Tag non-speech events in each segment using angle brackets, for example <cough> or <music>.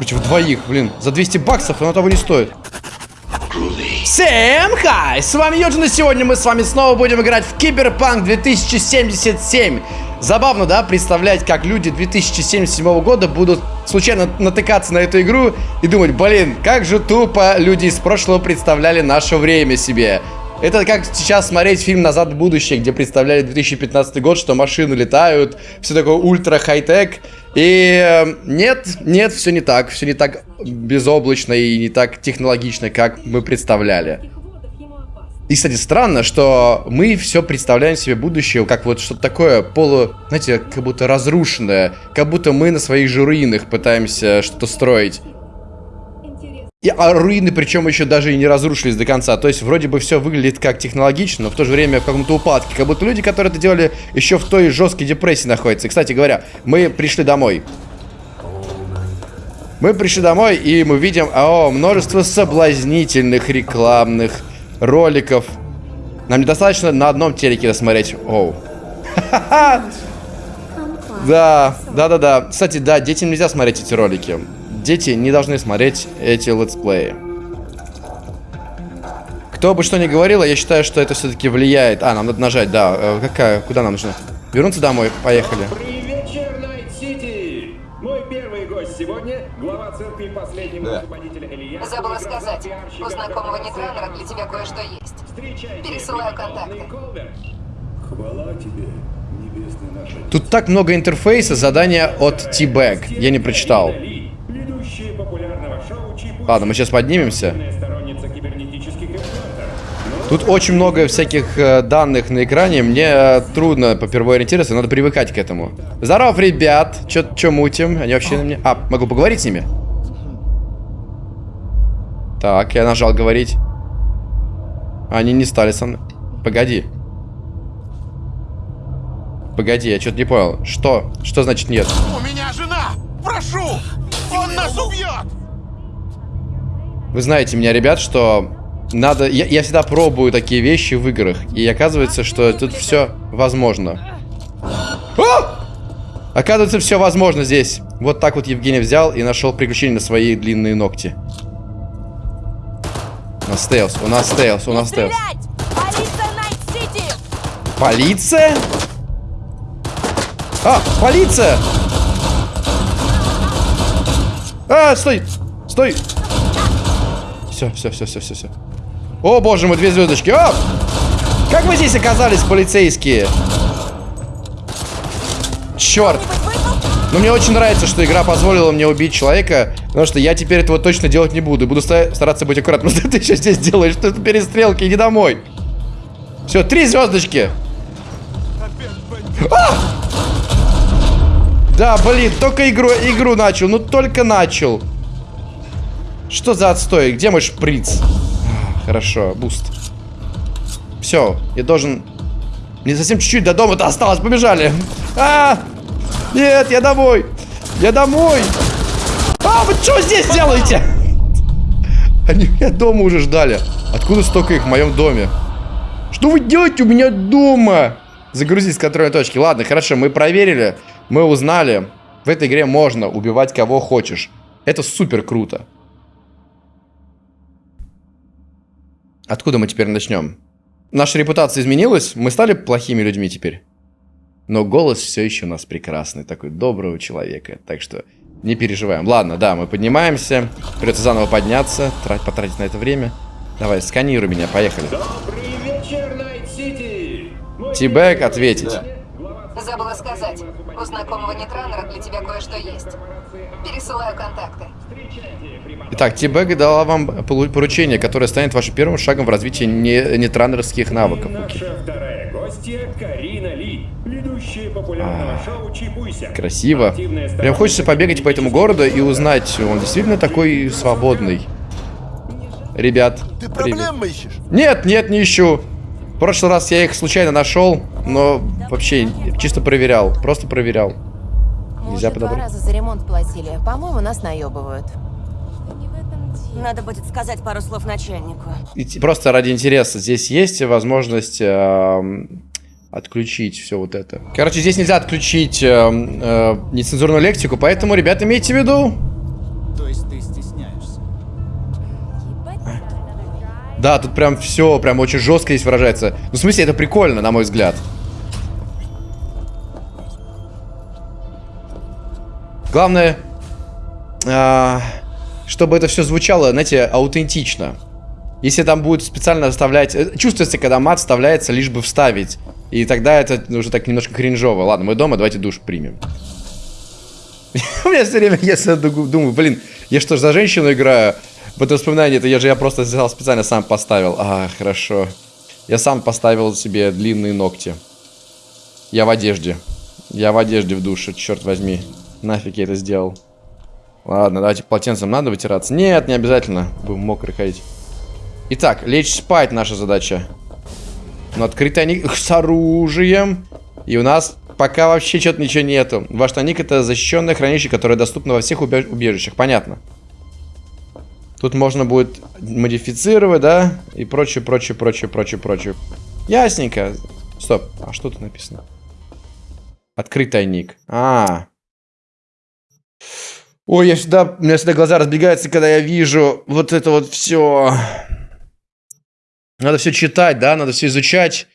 Против двоих, блин. За 200 баксов оно того не стоит. Всем хай! С вами Юджин, и сегодня мы с вами снова будем играть в Киберпанк 2077. Забавно, да, представлять, как люди 2077 года будут случайно натыкаться на эту игру и думать, блин, как же тупо люди из прошлого представляли наше время себе. Это как сейчас смотреть фильм «Назад в будущее», где представляли 2015 год, что машины летают, все такое ультра хай-тек. И э, нет, нет, все не так. Все не так безоблачно и не так технологично, как мы представляли. И, кстати, странно, что мы все представляем себе будущее как вот что-то такое полу, знаете, как будто разрушенное. Как будто мы на своих же руинах пытаемся что-то строить. И, а руины, причем еще даже и не разрушились до конца. То есть, вроде бы все выглядит как технологично, но в то же время в каком-то упадке. Как будто люди, которые это делали, еще в той жесткой депрессии находятся. И, кстати говоря, мы пришли домой. Мы пришли домой, и мы видим, о, множество соблазнительных рекламных роликов. Нам недостаточно на одном телеке досмотреть. Оу. <laughs> Да, да, да, да. Кстати, да, детям нельзя смотреть эти ролики дети не должны смотреть эти летсплеи. Кто бы что ни говорил, я считаю, что это все-таки влияет. А, нам надо нажать, да. Э, какая? Куда нам нужно? Вернуться домой? Поехали. Вечер, Найт-Сити! Мой первый гость сегодня — глава церкви последнего да. Илья. Забыла сказать, у знакомого нетраннера для тебя кое-что есть. Пересылаю контакты. Хвала тебе, Тут так много интерфейса, задания от T-Bug. Я не прочитал. Ладно, мы сейчас поднимемся. Тут очень много всяких э, данных на экране. Мне э, трудно по первой ориентироваться, надо привыкать к этому. Здоров, ребят. Чё, мутим? Они вообще на мне... А, могу поговорить с ними? Так, я нажал говорить. Они не стали со мной. Погоди. Погоди, я что-то не понял. Что? Что значит нет? У меня жена! Прошу! Он нас убьет! Вы знаете меня, ребят, что надо... Я, я всегда пробую такие вещи в играх. И оказывается, что тут все возможно. А! Оказывается, все возможно здесь. Вот так вот Евгений взял и нашел приключение на свои длинные ногти. У нас стелс, у нас стелс, у нас стелс. Полиция? А, полиция! А, стой! Стой! Все, все, все, все, все, все. О, боже мой, две звездочки. О! Как вы здесь оказались, полицейские? Черт. Но мне очень нравится, что игра позволила мне убить человека, потому что я теперь этого точно делать не буду. Буду стараться быть аккуратным. <laughs> Что ты еще здесь делаешь? Что это перестрелки? Иди домой. Все, три звездочки. А! Да, блин, только игру, игру начал. Ну, только начал. Что за отстой? Где мой шприц? А, хорошо, буст. Все, я должен... Мне совсем чуть-чуть до дома-то осталось. Побежали. А! Нет, я домой. Я домой. А, вы что здесь делаете? Они меня дома уже ждали. Откуда столько их в моем доме? Что вы делаете у меня дома? Загрузить с контрольной точки. Ладно, хорошо, мы проверили. Мы узнали. В этой игре можно убивать кого хочешь. Это супер круто. Откуда мы теперь начнем? Наша репутация изменилась, мы стали плохими людьми теперь. Но голос все еще у нас прекрасный, такой доброго человека. Так что не переживаем. Ладно, да, мы поднимаемся. Придется заново подняться, трать, потратить на это время. Давай, сканируй меня, поехали. Добрый вечер, Найт-Сити! T-Bug ответить. Да. Забыла сказать, у знакомого нетраннера для тебя кое-что есть. Пересылаю контакты. Итак, Тибега дала вам поручение, которое станет вашим первым шагом в развитии не нетранерских навыков. Наша вторая гостья Карина Ли, ведущая популярного а, шоу Чипуйся. Красиво. Прям хочется побегать по этому городу и узнать, он действительно такой свободный. Ребят, Ты проблем ищешь? Нет, нет, не ищу. В прошлый раз я их случайно нашел, но вообще чисто проверял, просто проверял. Нельзя подобрать. два раза за ремонт платили. По-моему, нас наебывают. Надо будет сказать пару слов начальнику. И просто ради интереса. Здесь есть возможность э, отключить все вот это. Короче, здесь нельзя отключить э, э, нецензурную лексику, поэтому, ребята, имейте в виду. есть ты стесняешься? Да, тут прям все, прям очень жестко здесь выражается. Ну, в смысле, это прикольно, на мой взгляд. Главное, а, чтобы это все звучало, знаете, аутентично. Если там будет специально вставлять... э, Чувствуется, когда мат вставляется, лишь бы вставить. И тогда это уже так немножко кринжово. Ладно, мы дома, давайте душ примем. <laughs> У меня все время, я ду- думаю, блин, я что ж за женщину играю? В это воспоминание, это я же я просто взял специально сам поставил. А, хорошо. Я сам поставил себе длинные ногти. Я в одежде. Я в одежде в душе, черт возьми. Нафиг я это сделал. Ладно, давайте полотенцем надо вытираться. Нет, не обязательно. Будем мокрый ходить. Итак, лечь спать наша задача. Но открытый ник с оружием. И у нас пока вообще что-то ничего нету. Ваш тоник это защищенное хранилище, которое доступно во всех убеж- убежищах. Понятно. Тут можно будет модифицировать, да? И прочее, прочее, прочее, прочее, прочее. Ясненько. Стоп. А что тут написано? Открыть тайник. А. Ой, я всегда, у меня всегда глаза разбегаются, когда я вижу вот это вот все. Надо все читать, да, надо все изучать.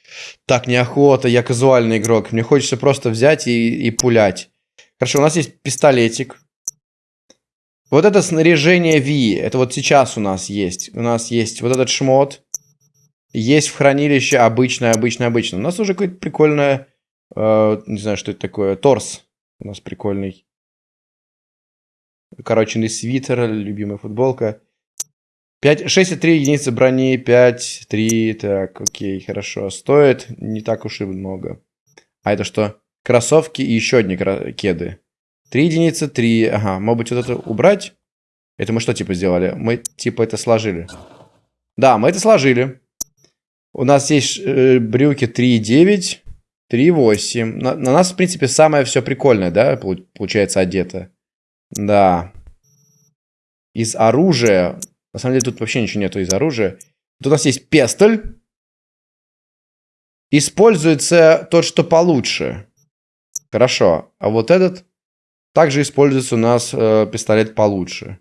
Так, неохота, я казуальный игрок. Мне хочется просто взять и, и пулять. Хорошо, у нас есть пистолетик. Вот это снаряжение V, это вот сейчас у нас есть. У нас есть вот этот шмот. Есть в хранилище обычное, обычное, обычное. У нас уже какое-то прикольное, э, не знаю, что это такое, торс. У нас прикольный. Укороченный свитер, любимая футболка. 5, 6,3 единицы брони, 5, 3, так, окей, хорошо. Стоит не так уж и много. А это что? Кроссовки и еще одни кеды. 3 единицы, 3, ага, может быть вот это убрать? Это мы что типа сделали? Мы типа это сложили. Да, мы это сложили. У нас есть э, брюки 3,9, 3,8. На, на нас, в принципе, самое все прикольное, да, полу- получается одето. Да. Из оружия... На самом деле тут вообще ничего нету из оружия. Тут у нас есть пестоль. Используется тот, что получше. Хорошо. А вот этот... Также используется у нас э, пистолет получше.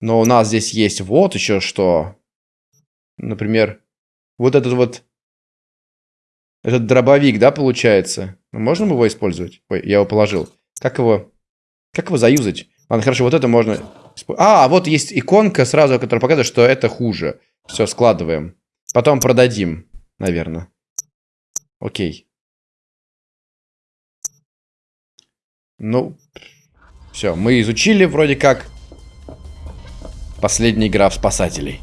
Но у нас здесь есть вот еще что. Например, вот этот вот... Этот дробовик, да, получается? Можно его использовать? Ой, я его положил. Как его... Как его заюзать? Ладно, хорошо, вот это можно... А, вот есть иконка сразу, которая показывает, что это хуже. Все, складываем. Потом продадим, наверное. Окей. Ну, все, мы изучили вроде как последняя игра в спасателей.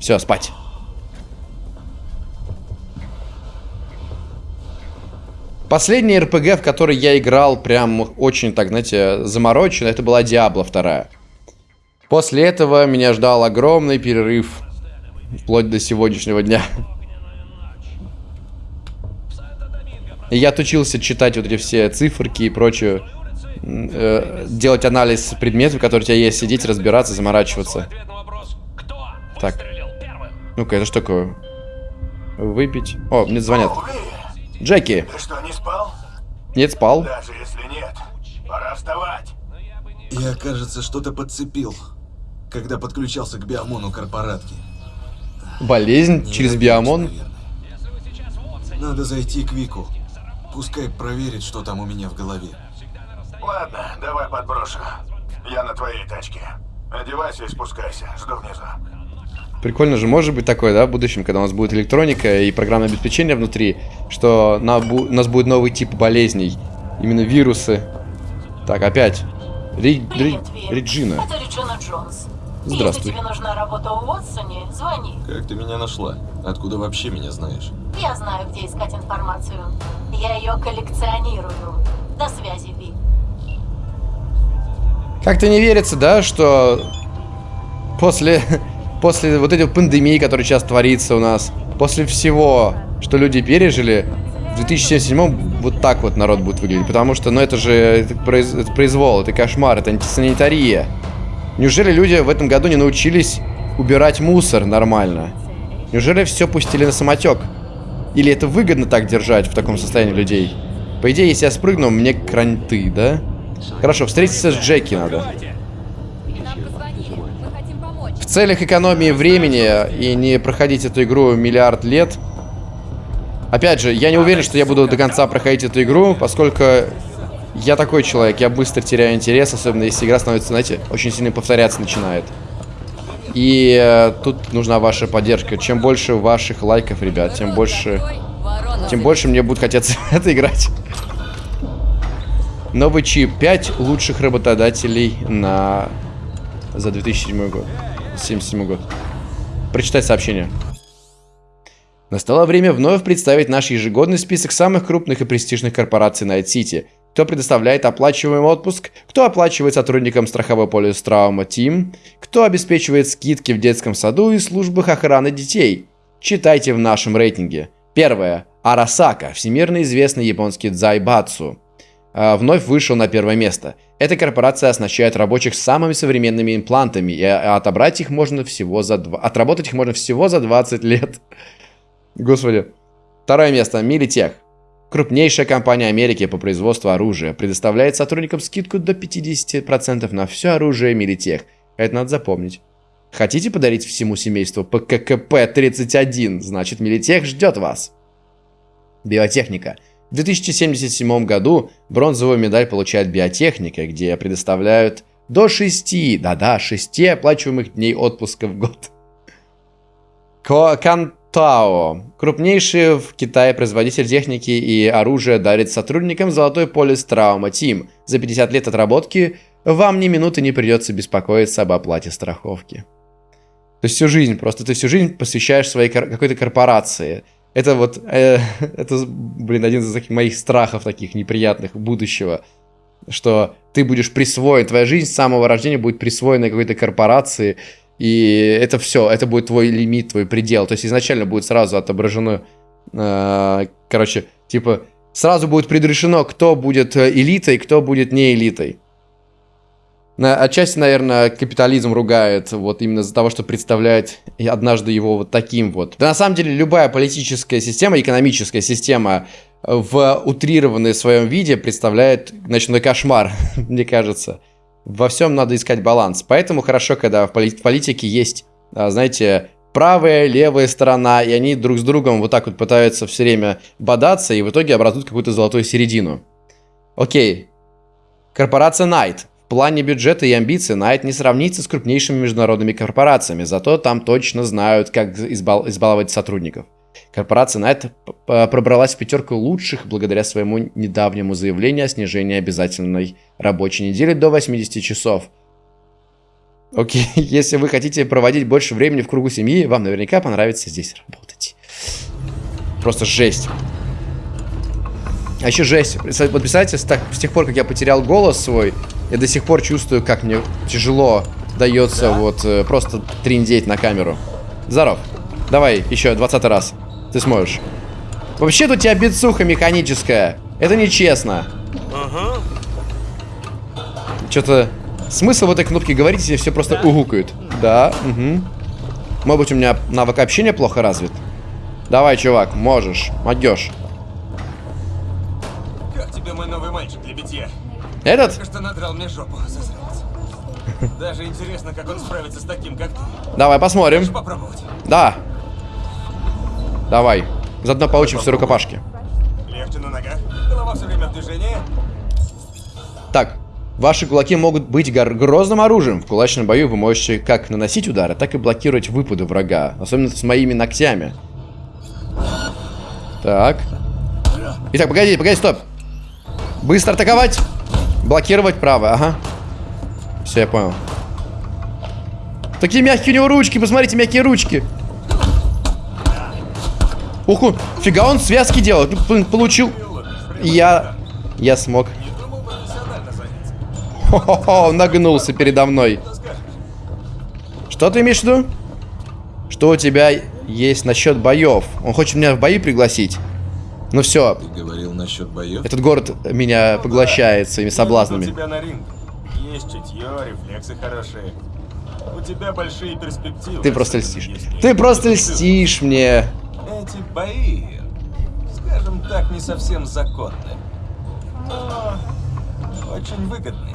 Все, спать. Последний РПГ, в который я играл прям очень так, знаете, замороченно, это была Диабло 2. После этого меня ждал огромный перерыв, вплоть до сегодняшнего дня. И я отучился читать вот эти все циферки и прочее, э, делать анализ предметов, которые у тебя есть, сидеть, разбираться, заморачиваться. Так. Ну-ка, это что такое? Выпить. О, мне звонят. Джеки, ты что, не спал? нет, спал. Даже если нет, пора вставать. Я, кажется, что-то подцепил, когда подключался к биомону корпоратки. Болезнь через Ненавижу, биомон. наверное. Надо зайти к Вику. Пускай проверит, что там у меня в голове. Ладно, давай подброшу. Я на твоей тачке. Одевайся и спускайся. Жду внизу. Прикольно же может быть такое, да, в будущем, когда у нас будет электроника и программное обеспечение внутри, что на бу- у нас будет новый тип болезней. Именно вирусы. Так, опять. Ри- Ри- Реджина. Это Реджина Джонс. Здравствуй. Если тебе нужна работа у Уотсоне, звони. Как ты меня нашла? Откуда вообще меня знаешь? Я знаю, где искать информацию. Я ее коллекционирую. До связи, Ви. Как-то не верится, да, что после, после вот этой пандемии, которая сейчас творится у нас, после всего, что люди пережили, в 2077 вот так вот народ будет выглядеть. Потому что, ну это же это произ- это произвол, это кошмар, это антисанитария. Неужели люди в этом году не научились убирать мусор нормально? Неужели все пустили на самотек? Или это выгодно так держать в таком состоянии людей? По идее, если я спрыгну, мне кранты, да? Хорошо, встретиться с Джеки надо. Целях экономии времени и не проходить эту игру миллиард лет. Опять же, я не уверен, что я буду до конца проходить эту игру, поскольку я такой человек, я быстро теряю интерес, особенно если игра становится, знаете, очень сильно повторяться начинает. И э, тут нужна ваша поддержка. Чем больше ваших лайков, ребят, тем больше... Тем больше мне будет хотеться это играть. Новый чип. 5 лучших работодателей на... За 2007 год. 77 год. Прочитай сообщение. Настало время вновь представить наш ежегодный список самых крупных и престижных корпораций City. Кто предоставляет оплачиваемый отпуск, кто оплачивает сотрудникам страховой полис Травма Team, кто обеспечивает скидки в детском саду и службах охраны детей. Читайте в нашем рейтинге. Первое. Арасака, всемирно известный японский дзайбатсу. А, вновь вышел на первое место. Эта корпорация оснащает рабочих самыми современными имплантами, и отобрать их можно всего за... Два... Отработать их можно всего за 20 лет. <laughs> Господи. Второе место. Милитех. Крупнейшая компания Америки по производству оружия предоставляет сотрудникам скидку до 50% на все оружие Милитех. Это надо запомнить. Хотите подарить всему семейству ПККП-31? Значит, Милитех ждет вас. Биотехника. В 2077 году бронзовую медаль получает биотехника, где предоставляют до 6, да-да, 6 оплачиваемых дней отпуска в год. Кантао. Крупнейший в Китае производитель техники и оружия дарит сотрудникам золотой полис Травма Тим. За 50 лет отработки вам ни минуты не придется беспокоиться об оплате страховки. То есть всю жизнь, просто ты всю жизнь посвящаешь своей какой-то корпорации – это вот, э, <laughs> это, блин, один из таких моих страхов таких неприятных будущего, что ты будешь присвоен, твоя жизнь с самого рождения будет присвоена какой-то корпорации, и это все, это будет твой лимит, твой предел. То есть изначально будет сразу отображено, э, короче, типа, сразу будет предрешено, кто будет э, элитой, кто будет не элитой. Отчасти, наверное, капитализм ругает вот именно из-за того, что представляет однажды его вот таким вот. Да на самом деле любая политическая система, экономическая система в утрированной своем виде представляет ночной кошмар, <laughs> мне кажется. Во всем надо искать баланс. Поэтому хорошо, когда в политике есть, а, знаете, правая, левая сторона, и они друг с другом вот так вот пытаются все время бодаться, и в итоге образуют какую-то золотую середину. Окей. Корпорация Night плане бюджета и амбиций Найт не сравнится с крупнейшими международными корпорациями, зато там точно знают, как избал избаловать сотрудников. Корпорация Найт пробралась в пятерку лучших благодаря своему недавнему заявлению о снижении обязательной рабочей недели до 80 часов. Окей, <laughs> если вы хотите проводить больше времени в кругу семьи, вам наверняка понравится здесь работать. Просто жесть. А еще жесть. Вот представьте, с, тех пор, как я потерял голос свой, я до сих пор чувствую, как мне тяжело дается да? вот э, просто триндеть на камеру. Здоров. Давай еще 20 раз. Ты сможешь. Вообще-то у тебя бицуха механическая. Это нечестно. Ага. Что-то... Смысл в этой кнопке говорить, если все просто да? угукают. Да, угу. Может быть, у меня навык общения плохо развит? Давай, чувак, можешь. Могешь тебе мой новый мальчик для битья. Этот? Только что надрал мне жопу, засранец. Даже интересно, как он справится с таким, как ты. Давай, посмотрим. Хочешь попробовать? Да. Давай. Заодно поучимся рукопашки. Легче на ногах. Голова все время в движении. Так. Ваши кулаки могут быть грозным оружием. В кулачном бою вы можете как наносить удары, так и блокировать выпады врага. Особенно с моими ногтями. Так. Итак, погоди, погоди, стоп. Быстро атаковать. Блокировать право, ага. Все, я понял. Такие мягкие у него ручки, посмотрите, мягкие ручки. Уху, фига он связки делал. Получил. Я... Я смог. Хо-хо-хо, нагнулся передо мной. Что ты имеешь в виду? Что у тебя есть насчет боев? Он хочет меня в бои пригласить. Ну все. Ты говорил насчет боев? Этот город меня поглощает своими соблазнами. У тебя на ринг. Есть чутье, рефлексы хорошие. У тебя большие перспективы. Ты просто льстишь. Ты просто льстишь мне. Эти бои, скажем так, не совсем законны. Но очень выгодный.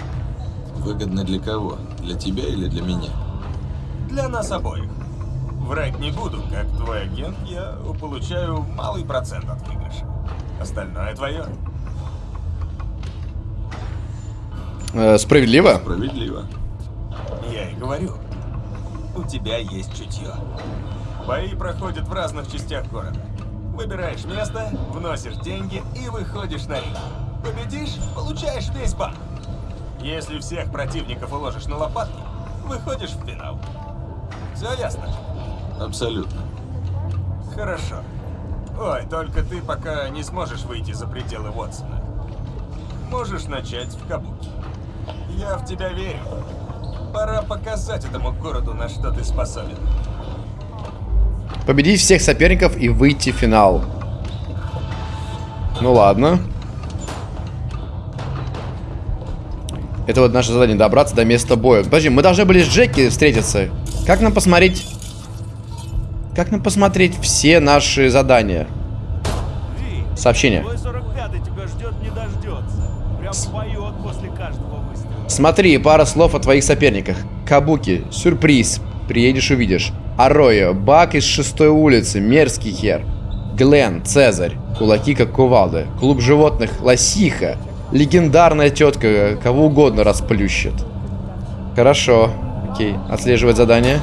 Выгодно для кого? Для тебя или для меня? Для нас обоих. Врать не буду, как твой агент, я получаю малый процент от выигрыша. Остальное твое. Э, справедливо? Справедливо. Я и говорю, у тебя есть чутье. Бои проходят в разных частях города. Выбираешь место, вносишь деньги и выходишь на ринг. Победишь, получаешь весь банк. Если всех противников уложишь на лопатки, выходишь в финал. Все ясно? Абсолютно. Хорошо. Ой, только ты пока не сможешь выйти за пределы Уотсона. Можешь начать в Кабуки. Я в тебя верю. Пора показать этому городу, на что ты способен. Победить всех соперников и выйти в финал. Ну ладно. Это вот наше задание, добраться до места боя. Подожди, мы должны были с Джеки встретиться. Как нам посмотреть... Как нам посмотреть все наши задания? Сообщение. Твой 45-й тебя ждет, не дождется. Прям поет после каждого выстрела. Смотри, пара слов о твоих соперниках. Кабуки, сюрприз, приедешь увидишь. Ароя, Бак из шестой улицы, мерзкий хер. Глен, Цезарь, кулаки как кувалды. Клуб животных, Лосиха. Легендарная тетка, кого угодно расплющит. Хорошо, окей, отслеживать задание.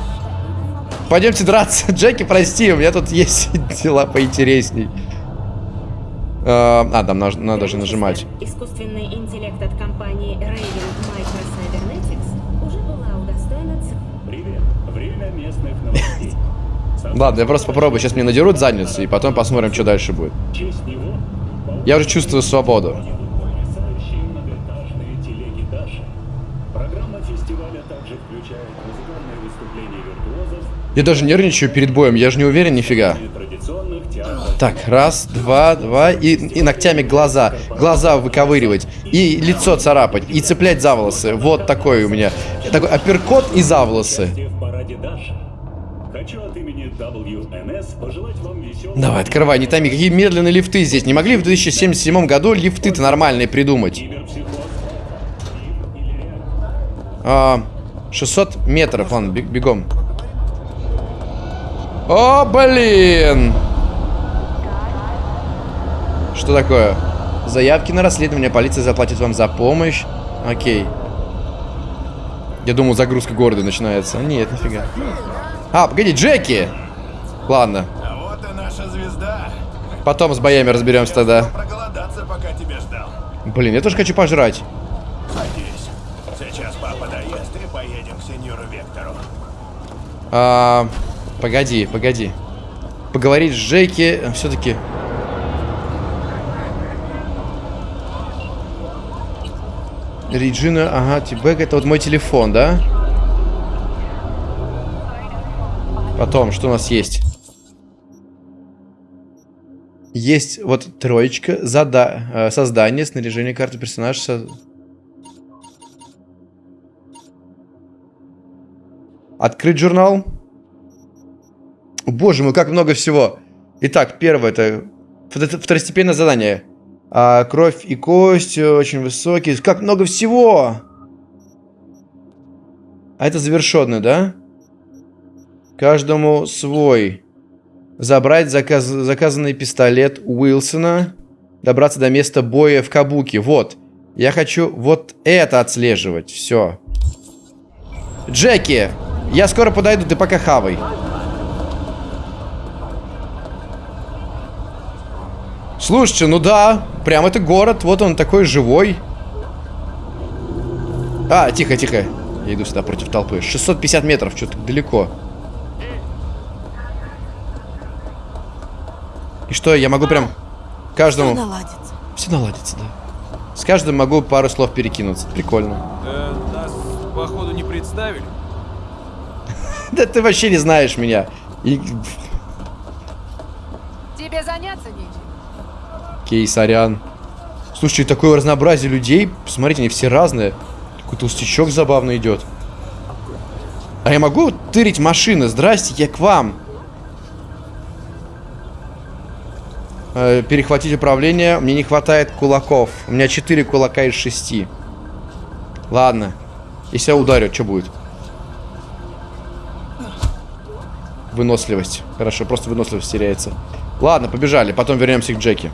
Пойдемте драться. <laughs> Джеки, прости, у меня тут есть дела поинтересней. А, а, там наж- надо же нажимать. Искусственный интеллект от компании Raven Microcybernetics уже была удостоена Привет. Время местных новостей. <laughs> Ладно, я просто попробую. Сейчас мне надерут задницу, и потом посмотрим, что дальше будет. Я уже чувствую свободу. Я даже нервничаю перед боем, я же не уверен нифига. Так, раз, два, два, и, и ногтями глаза. Глаза выковыривать, и лицо царапать, и цеплять за волосы. Вот такой у меня. Такой апперкот и за волосы. Давай, открывай, не томи. Какие медленные лифты здесь. Не могли в 2077 году лифты-то нормальные придумать? А, 600 метров, ладно, бег- бегом. О, блин! Что такое? Заявки на расследование. Полиция заплатит вам за помощь. Окей. Я думал, загрузка города начинается. А Нет, нифига. А, погоди, Джеки! Ладно, А вот и наша звезда. потом с боями разберемся тогда. Проголодаться, пока тебя ждал. Блин, я тоже хочу пожрать. Садись. Сейчас папа доест и поедем к сеньору Вектору. А, погоди, погоди. Поговорить с Джеки все-таки. Реджина, ага, Тибек, это вот мой телефон, да? Потом, что у нас есть? Есть вот троечка, зада э, создание, снаряжение карты персонажа. со- Открыть журнал. Боже мой, как много всего. Итак, первое это втор- второстепенное задание. А, кровь и кость э, очень высокие. Как много всего! А это завершенное, да? Каждому свой. Забрать заказ- заказанный пистолет Уилсона. Добраться до места боя в Кабуке. Вот. Я хочу вот это отслеживать. Все. Джеки! Я скоро подойду, ты пока хавай. Слушайте, ну да, прям это город, вот он такой живой. А, тихо, тихо. Я иду сюда против толпы. 650 метров, что-то далеко. И что, я могу прям каждому... Наладится. Все наладится, да. С каждым могу пару слов перекинуться. Прикольно. Э, нас, походу, не представили. <laughs> Да ты вообще не знаешь меня. Тебе заняться нечем. Окей, сорян. Слушайте, такое разнообразие людей. Посмотрите, они все разные. Такой толстячок забавно идет. А я могу тырить машины? Здрасте, я к вам. Э, перехватить управление. Мне не хватает кулаков. У меня 4 кулака из 6. Ладно. Если я ударю, что будет? Выносливость. Хорошо, просто выносливость теряется. Ладно, побежали. Потом вернемся к Джеки.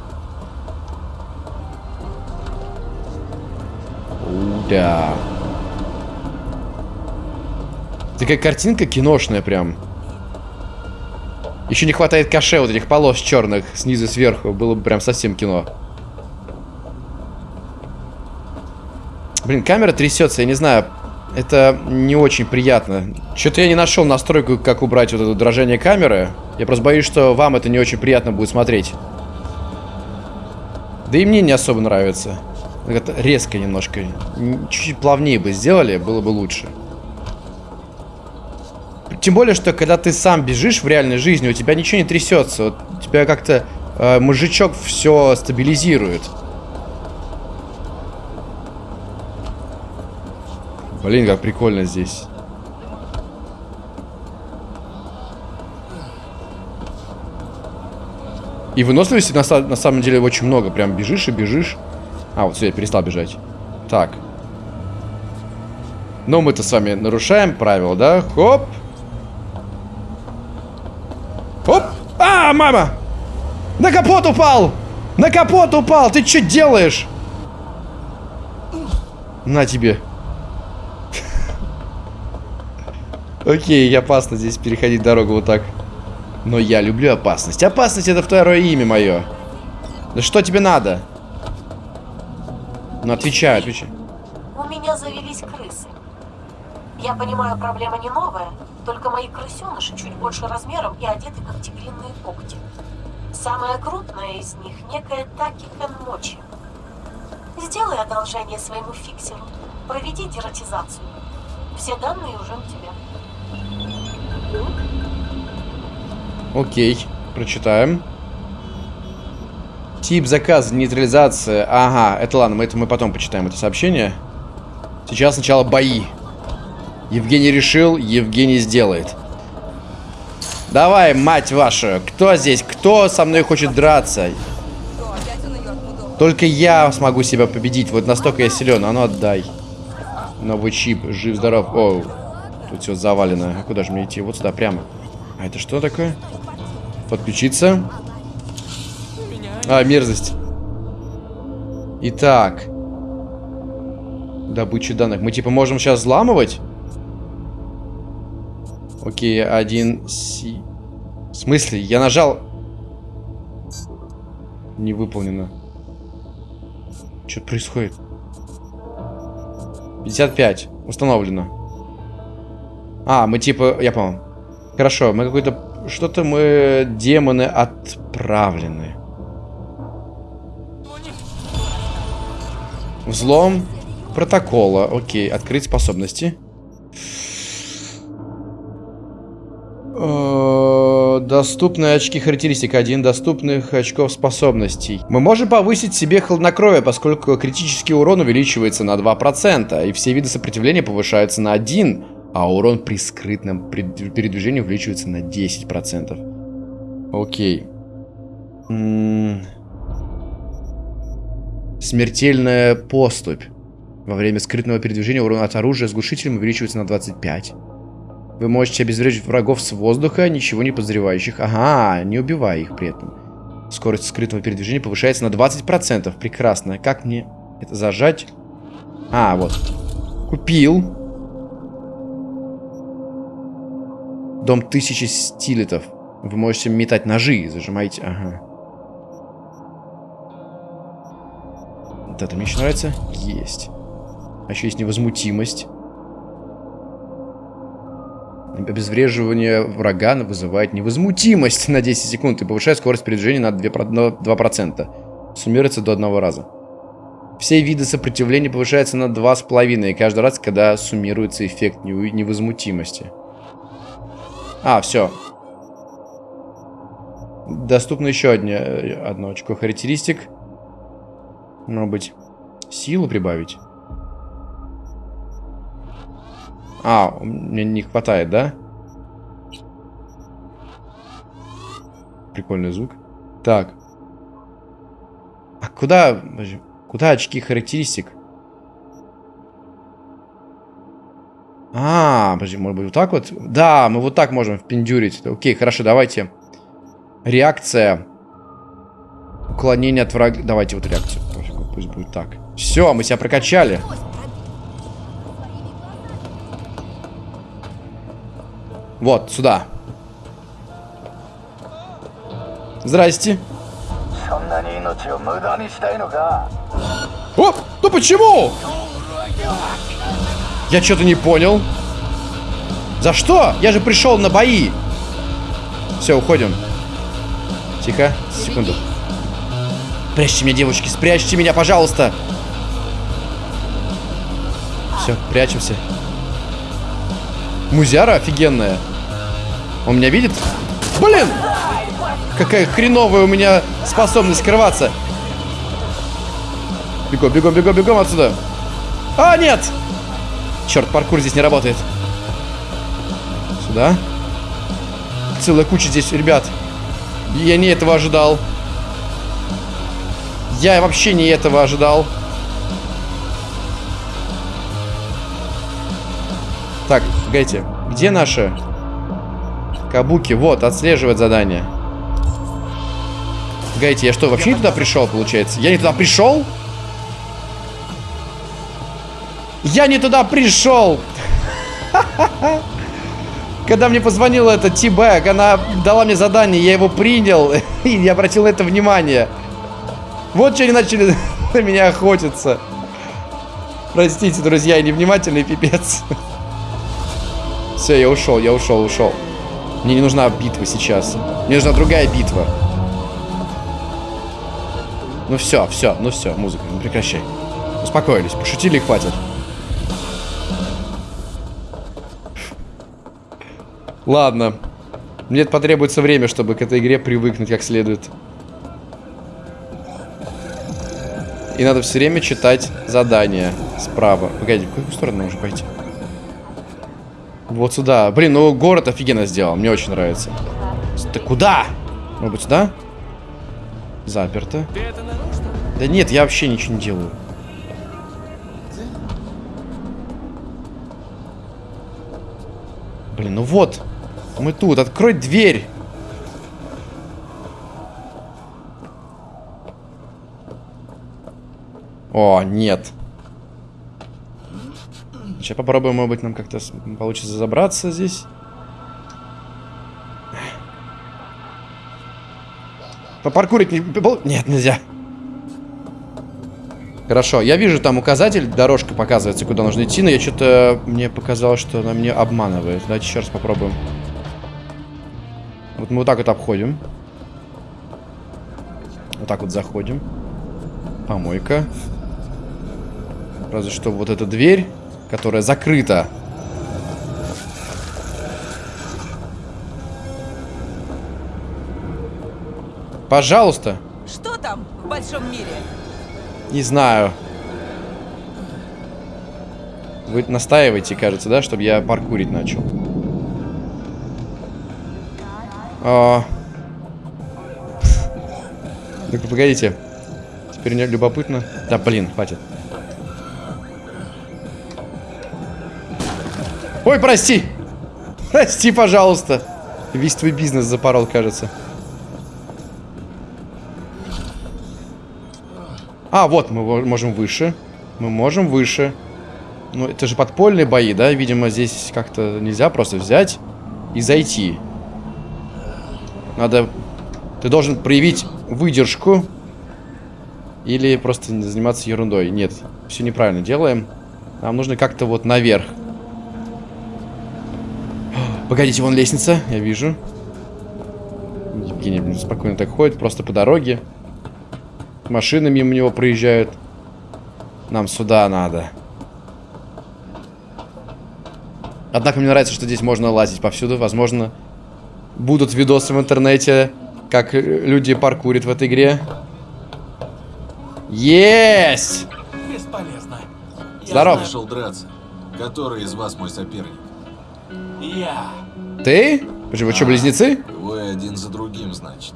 Да. Такая картинка киношная прям. Еще не хватает каше вот этих полос черных снизу сверху. Было бы прям совсем кино. Блин, камера трясется, я не знаю. Это не очень приятно. Что-то я не нашел настройку, как убрать вот это дрожание камеры. Я просто боюсь, что вам это не очень приятно будет смотреть. Да и мне не особо нравится. Резко немножко. Чуть-чуть плавнее бы сделали, было бы лучше. Тем более, что когда ты сам бежишь в реальной жизни, у тебя ничего не трясется. Вот, у тебя как-то э, мужичок все стабилизирует. Блин, как прикольно здесь. И выносливости на, на самом деле очень много. Прям бежишь и бежишь. А, вот все, я перестал бежать. Так. Но мы-то с вами нарушаем правила, да? Хоп. Хоп. А, мама! На капот упал! На капот упал! Ты что делаешь? На тебе. <laughs> Окей, опасно здесь переходить дорогу вот так. Но я люблю опасность. Опасность это второе имя мое. Да что тебе надо? Ну, отвечай, отвечай. У меня завелись крысы. Я понимаю, проблема не новая, только мои крысеныши чуть больше размером и одеты как тигриные когти. Самая крупная из них некая Таки Кенмочи. Сделай одолжение своему фиксеру. Проведи дератизацию. Все данные уже у тебя. Окей, прочитаем. Тип заказа, нейтрализация. Ага, это ладно, мы это мы потом почитаем это сообщение. Сейчас сначала бои. Евгений решил, Евгений сделает. Давай, мать ваша, кто здесь? Кто со мной хочет драться? Только я смогу себя победить. Вот настолько я силен. А ну отдай. Новый чип. Жив-здоров. О, тут все завалено. А куда же мне идти? Вот сюда, прямо. А это что такое? Подключиться. А, мерзость. Итак. Добыча данных. Мы типа можем сейчас взламывать? Окей, один си... В смысле? Я нажал... Не выполнено. Что происходит? 55. Установлено. А, мы типа... Я понял. Хорошо, мы какой-то... Что-то мы... Демоны отправлены. Взлом протокола. Окей, открыть способности. Э, доступные очки характеристик. Один доступных очков способностей. Мы можем повысить себе хладнокровие, поскольку критический урон увеличивается на 2%, и все виды сопротивления повышаются на 1, а урон при скрытном передвижении увеличивается на 10%. Окей. М Смертельная поступь. Во время скрытного передвижения урон от оружия с глушителем увеличивается на 25. Вы можете обезврежить врагов с воздуха, ничего не подозревающих. Ага, не убивая их при этом. Скорость скрытого передвижения повышается на 20%. Прекрасно. Как мне это зажать? А, вот. Купил. Дом тысячи стилетов. Вы можете метать ножи. Зажимаете. Ага. Вот это мне еще нравится. Есть. А еще есть невозмутимость. Обезвреживание врага вызывает невозмутимость на 10 секунд и повышает скорость передвижения на 2%. Суммируется до одного раза. Все виды сопротивления повышаются на 2,5 каждый раз, когда суммируется эффект невозмутимости. А, все. Доступно еще одно, одно очко характеристик. Может быть, силу прибавить? А, мне не хватает, да? Прикольный звук. Так. А куда... Куда очки характеристик? А, подожди, может быть вот так вот? Да, мы вот так можем впендюрить. Окей, хорошо, давайте. Реакция. Уклонение от врага. Давайте вот реакцию. Пусть будет так. Все, мы себя прокачали. Вот, сюда. Здрасте. О, ну почему? Я что-то не понял. За что? Я же пришел на бои. Все, уходим. Тихо, секунду. Спрячьте меня, девочки, спрячьте меня, пожалуйста. Все, прячемся. Музяра офигенная. Он меня видит? Блин! Какая хреновая у меня способность скрываться. Бегом, бегом, бегом, бегом отсюда. А, нет! Черт, паркур здесь не работает. Сюда. Целая куча здесь, ребят. Я не этого ожидал. Я вообще не этого ожидал. Так, погодите. Где наши кабуки? Вот, отслеживать задание. Погодите, я что, вообще не туда пришел, получается? Я не туда пришел? Я не туда пришел! <laughs> Когда мне позвонила эта Тибэк, она дала мне задание, я его принял <laughs> и не обратил на это внимание. Вот что они начали <laughs> на меня охотиться. Простите, друзья, я невнимательный пипец. <laughs> Все, я ушел, я ушел, ушел. Мне не нужна битва сейчас. Мне нужна другая битва. Ну все, все, ну все, музыка, ну прекращай. Успокоились, пошутили хватит. Ладно. Мне потребуется время, чтобы к этой игре привыкнуть как следует. И надо все время читать задания справа. Погоди, в какую сторону нужно пойти? Вот сюда. Блин, ну город офигенно сделал. Мне очень нравится. Ты куда? Может быть сюда? Заперто. Да нет, я вообще ничего не делаю. Блин, ну вот. Мы тут. Открой дверь. О, нет. Сейчас попробуем, может быть, нам как-то получится забраться здесь. Попаркурить не... Нет, нельзя. Хорошо, я вижу там указатель, дорожка показывается, куда нужно идти, но я что-то... Мне показалось, что она меня обманывает. Давайте еще раз попробуем. Вот мы вот так вот обходим. Вот так вот заходим. Помойка. Разве что вот эта дверь, которая закрыта. Пожалуйста. Что там в большом мире? Не знаю. Вы настаиваете, кажется, да, чтобы я паркурить начал. А... Так, погодите. Теперь мне любопытно. Да, блин, хватит. Ой, прости! Прости, пожалуйста. Весь твой бизнес запорол, кажется. А, вот, мы можем выше. Мы можем выше. Ну, это же подпольные бои, да? Видимо, здесь как-то нельзя просто взять и зайти. Надо... Ты должен проявить выдержку. Или просто заниматься ерундой. Нет, все неправильно делаем. Нам нужно как-то вот наверх. Погодите, вон лестница, я вижу. Евгений, блин, спокойно так ходит, просто по дороге. Машины мимо него проезжают. Нам сюда надо. Однако мне нравится, что здесь можно лазить повсюду. Возможно, будут видосы в интернете, как люди паркурят в этой игре. Есть! Бесполезно. Я нашел драться. Который из вас мой соперник? Я. Ты? Почему, вы что, близнецы? Вы один за другим, значит.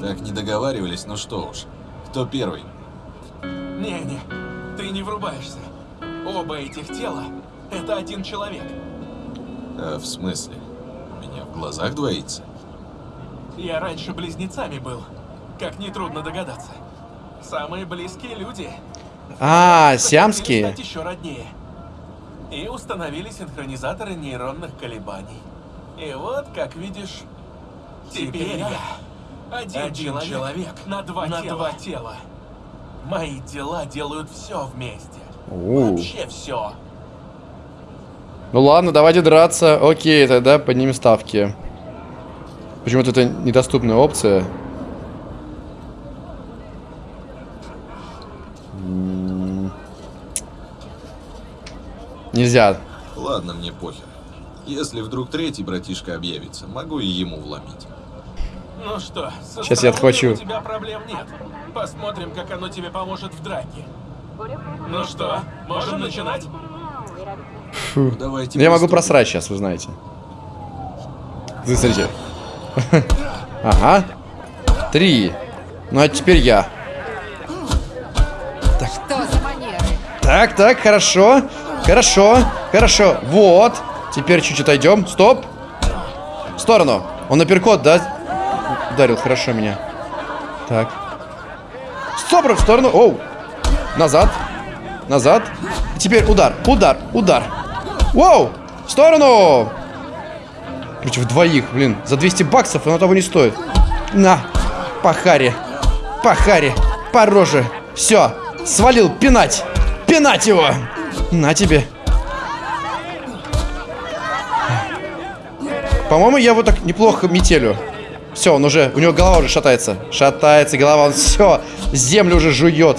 Так не договаривались, ну что уж. Кто первый? Не-не, ты не врубаешься. Оба этих тела Это один человек. А, в смысле? У меня в глазах двоится? Я раньше близнецами был. Как нетрудно догадаться. Самые близкие люди. А, сиамские. еще роднее. И установили синхронизаторы нейронных колебаний. И вот, как видишь, теперь я один, человек, на, два, тела. тела. Мои дела делают все вместе. У. Вообще все. Ну ладно, давайте драться. Окей, тогда поднимем ставки. Почему-то это недоступная опция. Нельзя. Ладно, мне похер. Если вдруг третий братишка объявится, могу и ему вломить. Ну что, со Щас я отхвачу. У тебя проблем нет. Посмотрим, как оно тебе поможет в драке. Ну что, можем начинать? Фу. Давайте Я могу просрать сейчас, вы знаете. Смотрите. <laughs> Ага. Три. Ну а теперь я. Что за манеры? Так, так, хорошо. Хорошо, хорошо. Вот. Теперь чуть-чуть отойдем. Стоп. В сторону. Он апперкот, да? Ударил хорошо меня. Так. Стоп, в сторону. Оу. Назад. Назад. Теперь удар, удар, удар. Воу. В сторону. Против двоих, блин. За 200 баксов оно того не стоит. На. По харе. По харе. По роже. Все. Свалил. Пинать. Пинать его. На тебе. По-моему, я вот так неплохо метелю. Все, он уже, у него голова уже шатается. Шатается голова, он все, землю уже жует.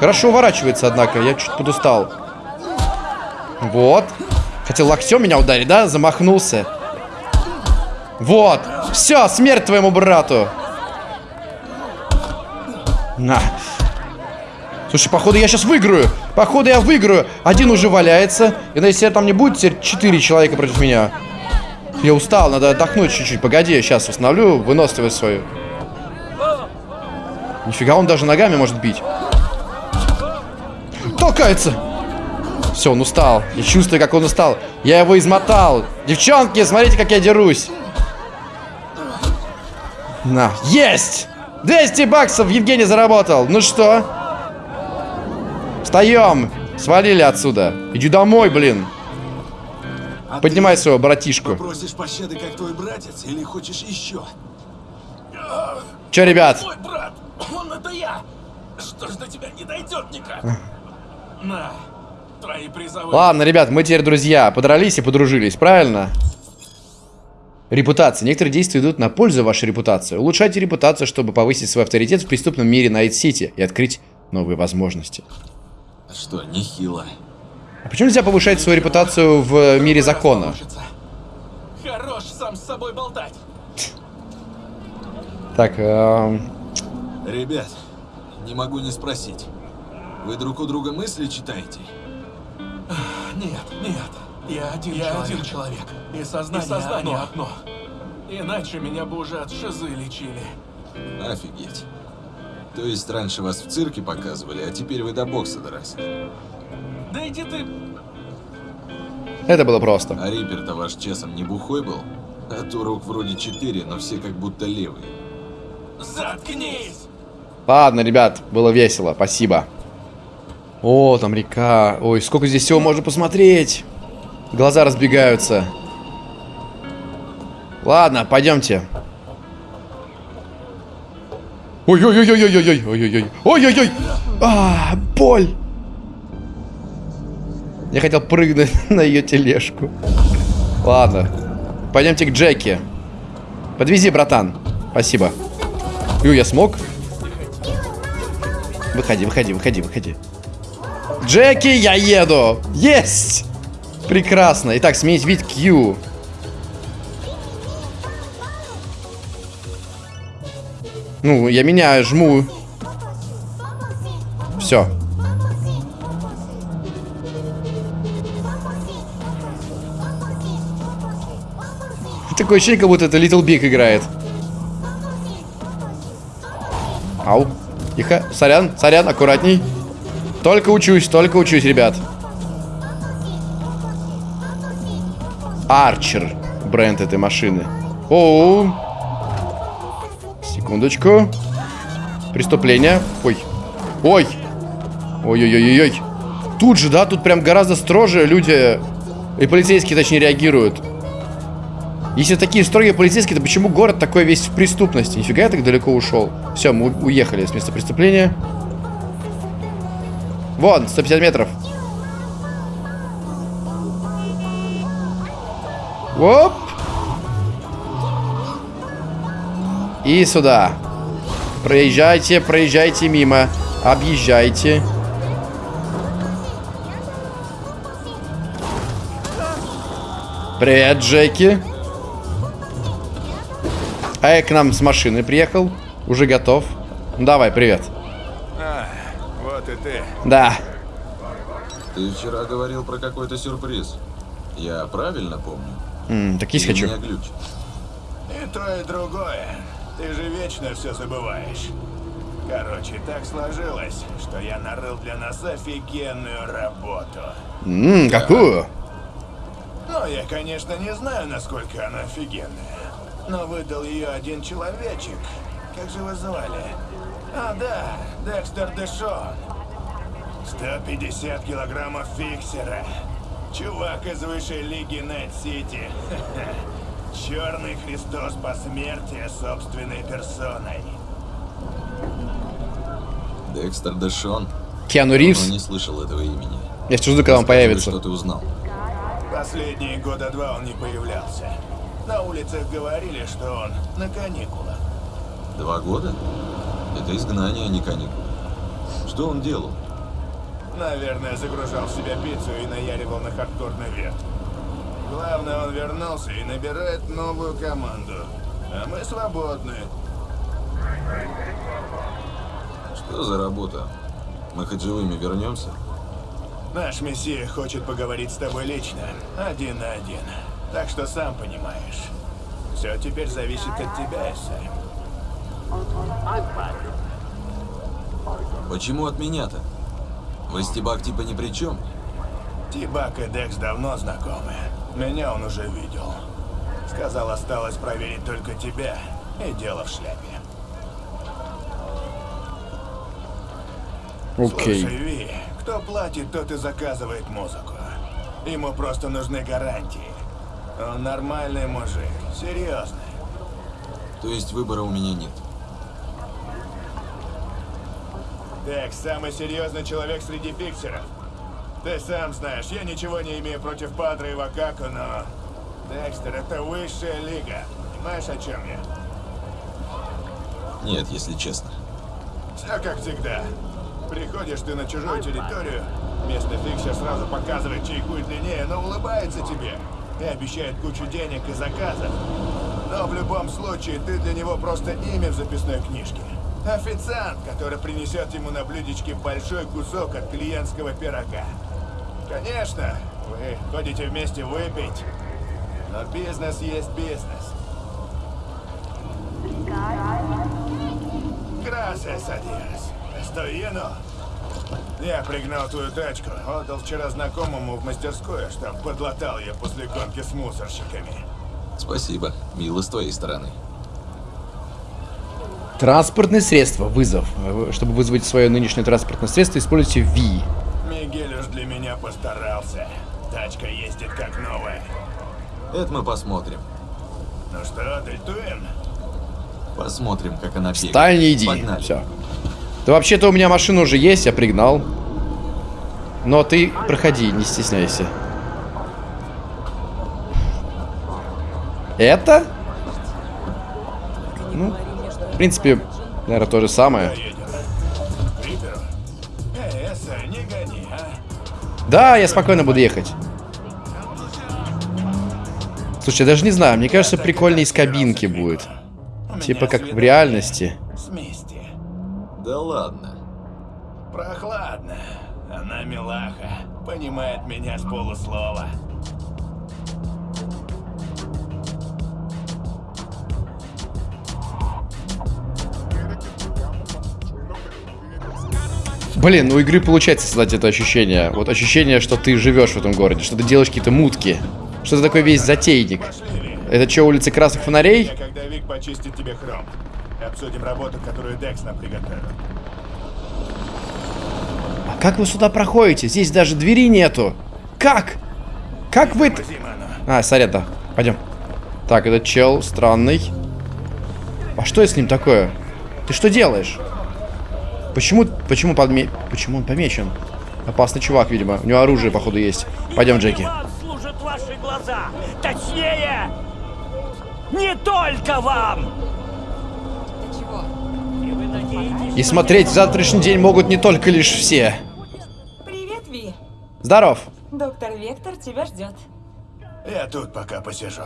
Хорошо уворачивается, однако, я чуть подустал. Вот. Хотел локтем меня ударить, да? Замахнулся. Вот. Все, смерть твоему брату. На. Слушай, походу я сейчас выиграю. Походу я выиграю. Один уже валяется. И если там не будет, теперь четыре человека против меня. Я устал, надо отдохнуть чуть-чуть. Погоди, я сейчас восстановлю выносливость свою. Нифига, он даже ногами может бить. Толкается. Все, он устал. Я чувствую, как он устал. Я его измотал. Девчонки, смотрите, как я дерусь. На. Есть! 200 баксов Евгений заработал. Ну что? Встаем. Свалили отсюда. Иди домой, блин. А Поднимай своего братишку. Попросишь пощады, как твой братец, или хочешь еще? Че, ребят? Мой брат, он это я. Что ж до тебя не дойдет никак? На, твои призовые. Ладно, ребят, мы теперь друзья. Подрались и подружились, правильно? Репутация. Некоторые действия идут на пользу вашей репутации. Улучшайте репутацию, чтобы повысить свой авторитет в преступном мире Найт-Сити и открыть новые возможности. Что, нехило. А почему нельзя повышать свою репутацию в мире закона? Хорош сам с собой болтать. Так, эм, Ребят, не могу не спросить. Вы друг у друга мысли читаете? Нет, нет. Я один я человек. один человек. И сознание, и сознание одно. Иначе меня бы уже от шизы лечили. Офигеть. То есть раньше вас в цирке показывали, а теперь вы до бокса доросли. Да иди ты. это было просто. А Риппер-то ваш чесом не бухой был? А то рук вроде четыре, но все как будто левые. Заткнись! Ладно, ребят, было весело, спасибо. О, там река. Ой, сколько здесь всего можно посмотреть. Глаза разбегаются. Ладно, пойдемте. Ой-ой-ой-ой-ой-ой-ой. Ой-ой-ой. Ой-ой-ой. А, боль. Я хотел прыгнуть на ее тележку. Ладно. Пойдемте к Джеки. Подвези, братан. Спасибо. Ю, я смог? Выходи, выходи, выходи, выходи. Джеки, я еду! Есть! Прекрасно. Итак, сменить вид Q. Ну, я меняю, жму. Все. Такое ощущение, как будто это Little Big играет. Ау. Тихо. Сорян, сорян, аккуратней. Только учусь, только учусь, ребят. Арчер. Бренд этой машины. Оу. Секундочку. Преступление. Ой. Ой. Ой-ой-ой-ой. Тут же, да? Тут прям гораздо строже люди... И полицейские, точнее, реагируют. Если такие строгие полицейские, то почему город такой весь в преступности? Нифига я так далеко ушел. Все, мы уехали с места преступления. Вон, 150 метров. Оп. И сюда. Проезжайте, проезжайте мимо. Объезжайте. Привет, Джеки. А я к нам с машины приехал. Уже готов. Давай, привет. А, вот и ты. Да. Ты вчера говорил про какой-то сюрприз. Я правильно помню? М, так есть Или хочу. у меня? И то, и другое. Ты же вечно все забываешь. Короче, так сложилось, что я нарыл для нас офигенную работу. Ммм, какую? Ну, я, конечно, не знаю, насколько она офигенная. Но выдал ее один человечек. Как же его звали? А, да, Декстер Дэшон. 150 килограммов фиксера. Чувак из высшей лиги Найт-Сити. <laughs> Черный Христос посмертия собственной персоной. Декстер Дэшон. Киану Ривз? Давно не слышал этого имени. Я жду, когда он появится. Что ты узнал? Последние года два он не появлялся. На улицах говорили, что он на каникулах. Два года? Это изгнание, а не каникулы. Что он делал? Наверное, загружал в себя пиццу и наяривал на хардкорный верт. Главное, он вернулся и набирает новую команду. А мы свободны. Что за работа? Мы хоть живыми вернемся? Наш мессия хочет поговорить с тобой лично, один на один. Так что сам понимаешь. Все теперь зависит от тебя, Эссай. Почему от меня-то? Вестибак типа ни при чем? Тибак и Декс давно знакомы. Меня он уже видел. Сказал, осталось проверить только тебя. И дело в шляпе. Окей. Слушай, Ви, кто платит, тот и заказывает музыку. Ему просто нужны гарантии. Он нормальный мужик, серьезный. То есть выбора у меня нет. Декс самый серьезный человек среди фиксеров. Ты сам знаешь, я ничего не имею против Падре и Вакаку, но... Декстер, это высшая лига. Понимаешь, о чем я? Нет, если честно. Все как всегда. Приходишь ты на чужую территорию, местный фиксер сразу показывает чайку длиннее, но улыбается тебе и обещает кучу денег и заказов. Но в любом случае ты для него просто имя в записной книжке. Официант, который принесет ему на блюдечке большой кусок от клиентского пирога. Конечно, вы ходите вместе выпить, но бизнес есть бизнес. Gracias Dios. Estoy lleno. Я пригнал твою тачку, отдал вчера знакомому в мастерскую, чтоб подлатал ее после гонки с мусорщиками. Спасибо. Мило с твоей стороны. Транспортное средство. Вызов. Вы- Чтобы вызвать свое нынешнее транспортное средство, используйте V. постарался. Тачка ездит как новая. Это мы посмотрим. Ну что, дельтуем? Посмотрим, как она бегает. Встань и иди. Погнали. Все. Да вообще-то у меня машина уже есть, я пригнал. Но ты проходи, не стесняйся. Это? Ну, в принципе, наверное, то же самое. Да, я спокойно буду ехать. Слушай, я даже не знаю, мне кажется, прикольнее из кабинки будет. Типа как в реальности. Да ладно. Прохладно. Она милаха. Понимает меня с полуслова. Блин, у игры получается создать это ощущение. Вот ощущение, что ты живешь в этом городе, что ты делаешь какие-то мутки. Что ты такой весь затейник? Это что, улица красных фонарей? Когда Вик почистит тебе хром. Обсудим работу, которую Декс нам приготовил. А как вы сюда проходите? Здесь даже двери нету. Как? Как вы... А, сорян, да. Пойдем. Так, этот чел странный. А что с ним такое? Ты что делаешь? Почему, почему, подме... почему он помечен? Опасный чувак, видимо. У него оружие, походу, есть. Пойдем, Джеки. Служат ваши глаза. Точнее, не только вам. И смотреть в завтрашний день могут не только лишь все. Привет, Ви. Здоров. Доктор Вектор тебя ждет. Я тут пока посижу.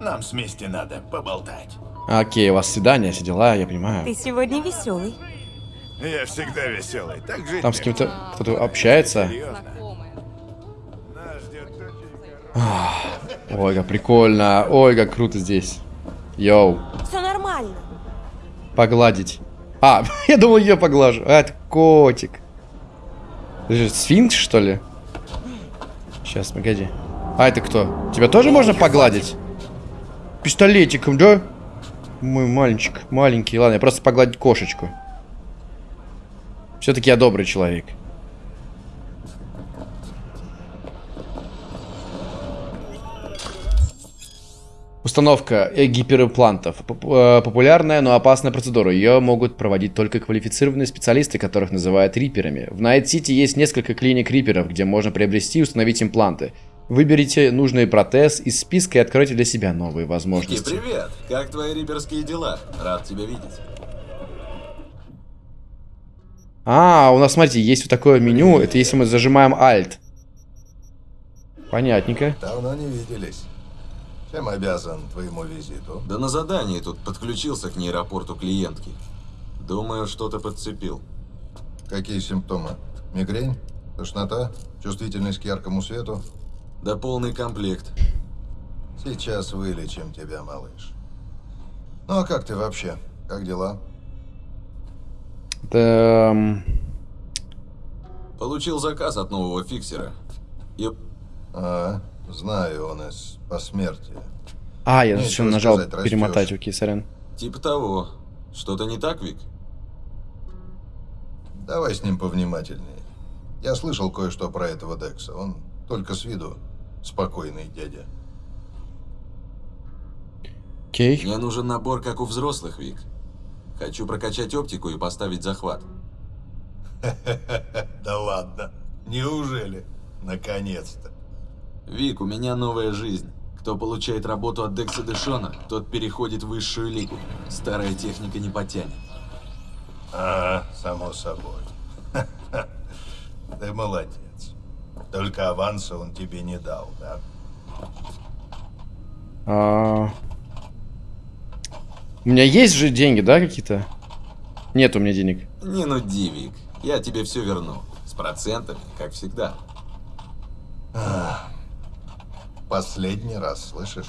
Нам с Мисти надо поболтать. Окей, у вас свидание, все дела, я понимаю. Ты сегодня веселый. Я всегда веселый. Так жить Там с кем-то кто-то общается. Ой, как прикольно. Ой, как круто здесь. Йоу. Все нормально. Погладить. А, <laughs> я думал, ее поглажу. А, это котик. Ты же сфинкс, что ли? Сейчас, погоди. А, это кто? Тебя тоже можно погладить? Пистолетиком, да? Мой мальчик, маленький. Ладно, я просто погладить кошечку. Все-таки я добрый человек. Установка киберимплантов. Э, Популярная, но опасная процедура. Ее могут проводить только квалифицированные специалисты, которых называют риперами. В Найт-Сити есть несколько клиник риперов, где можно приобрести и установить импланты. Выберите нужный протез из списка и откройте для себя новые Ники, возможности. привет! Как твои риперские дела? Рад тебя видеть. А, у нас, смотрите, есть вот такое меню. Это если мы зажимаем Alt. Понятненько. Давно не виделись. Чем обязан твоему визиту? Да на задании тут подключился к нейропорту клиентки. Думаю, что-то подцепил. Какие симптомы? Мигрень? Тошнота? Чувствительность к яркому свету? Да полный комплект. Сейчас вылечим тебя, малыш. Ну а как ты вообще? Как дела? Да, м, Получил заказ от нового фиксера. И А, знаю, он из посмертия. А, я зачем нажал сказать, перемотать, окей, сорян. типа того. Что-то не так, Вик? Давай с ним повнимательнее. Я слышал кое-что про этого Декса. Он только с виду спокойный дядя. Окей. Мне нужен набор, как у взрослых, Вик. Хочу прокачать оптику и поставить захват. <laughs> Да ладно. Неужели? Наконец-то. Вик, у меня новая жизнь. Кто получает работу от Декса Дэшона, тот переходит в высшую лигу. Старая техника не потянет. А, само собой. <laughs> Ты молодец. Только аванса он тебе не дал, да? А, У меня есть же деньги, да, какие-то? Нет у меня денег. Не нуди, Вик. Я тебе все верну. С процентами, как всегда. Последний раз, слышишь?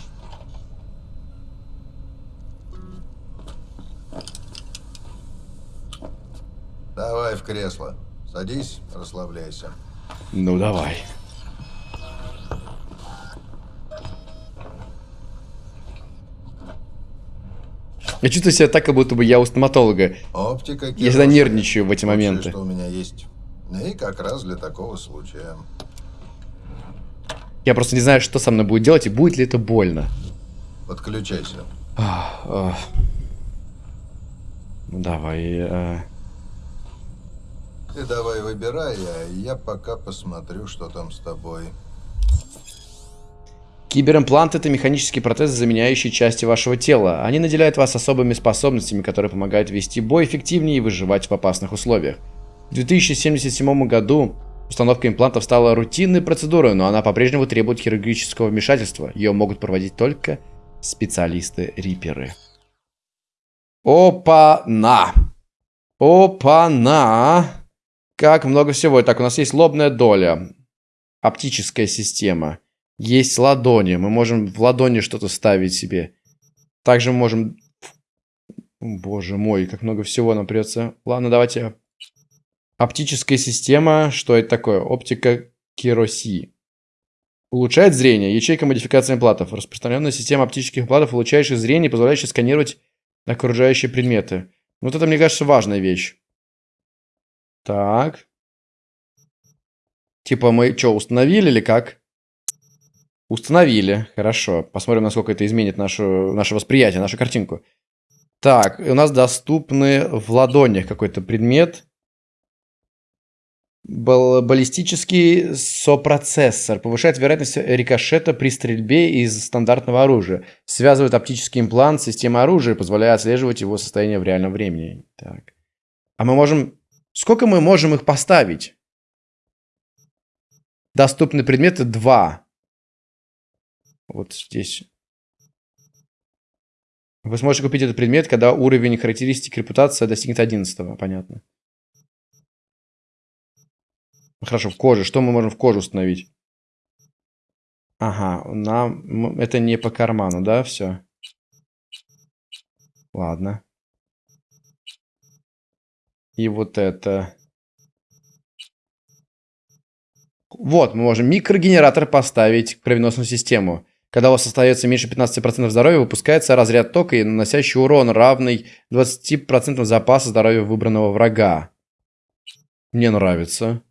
Давай в кресло. Садись, расслабляйся. Ну, давай. Я чувствую себя так, как будто бы я у стоматолога. Оптика Я всегда нервничаю в эти моменты. что у меня есть. И как раз для такого случая. Я просто не знаю, что со мной будет делать и будет ли это больно. Подключайся. Ах, ах. Ну, давай. э, Ты давай выбирай, а я пока посмотрю, что там с тобой. Киберимплант это механические протезы, заменяющие части вашего тела. Они наделяют вас особыми способностями, которые помогают вести бой эффективнее и выживать в опасных условиях. В 2077 году установка имплантов стала рутинной процедурой, но она по-прежнему требует хирургического вмешательства. Ее могут проводить только специалисты-риперы. Опа-на! Опа-на! Как много всего. Так, у нас есть лобная доля. Оптическая система. Есть ладони. Мы можем в ладони что-то ставить себе. Также мы можем... Боже мой, как много всего нам придется. Ладно, давайте... Оптическая система. Что это такое? Оптика Кироси. Улучшает зрение. Ячейка модификации имплантов. Распространенная система оптических имплантов, улучшающая зрение, позволяющая сканировать окружающие предметы. Вот это, мне кажется, важная вещь. Так. Типа мы что, установили или как? Установили. Хорошо. Посмотрим, насколько это изменит нашу, наше восприятие, нашу картинку. Так, у нас доступны в ладонях какой-то предмет. Бал баллистический сопроцессор. Повышает вероятность рикошета при стрельбе из стандартного оружия. Связывает оптический имплант с системой оружия, позволяя отслеживать его состояние в реальном времени. Так. А мы можем... Сколько мы можем их поставить? Доступны предметы 2. Вот здесь. Вы сможете купить этот предмет, когда уровень характеристик репутация достигнет 11. Понятно. Хорошо, в коже. Что мы можем в кожу установить? Ага, нам... Это не по карману, да, все? Ладно. И вот это... Вот, мы можем микрогенератор поставить в кровеносную систему. Когда у вас остается меньше 15% здоровья, выпускается разряд тока, наносящий урон, равный 20% запаса здоровья выбранного врага. Мне нравится.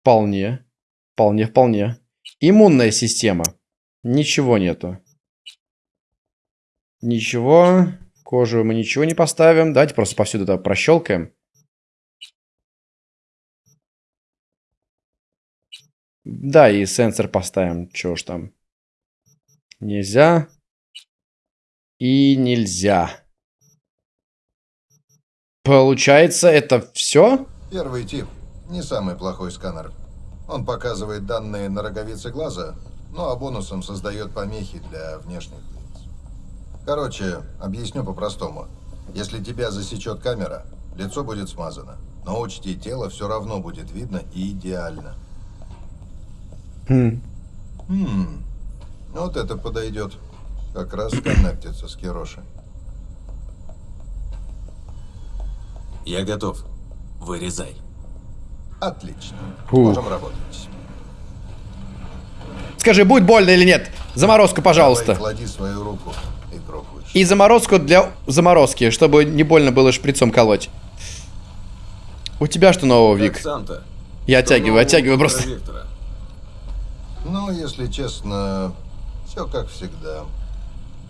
Вполне. Вполне, вполне. Иммунная система. Ничего нету. Ничего. Кожу мы ничего не поставим. Давайте просто повсюду это прощелкаем. Да, и сенсор поставим. Чего ж там. Нельзя. И нельзя. Получается, это все? Первый тип. Не самый плохой сканер. Он показывает данные на роговице глаза, ну а бонусом создает помехи для внешних лиц. Короче, объясню по-простому. Если тебя засечет камера, лицо будет смазано. Но учти, тело все равно будет видно и идеально. Хм. Хм. Вот это подойдет. Как раз коннектится с Кироши. Я готов. Вырезай. Отлично. Фу. Можем работать. Скажи, будет больно или нет? Заморозку, пожалуйста. Давай, клади свою руку и пробуй. И заморозку для заморозки, чтобы не больно было шприцом колоть. У тебя что нового, Вик? Как? Я Что оттягиваю, оттягиваю про просто. Виктора? Ну, если честно, все как всегда.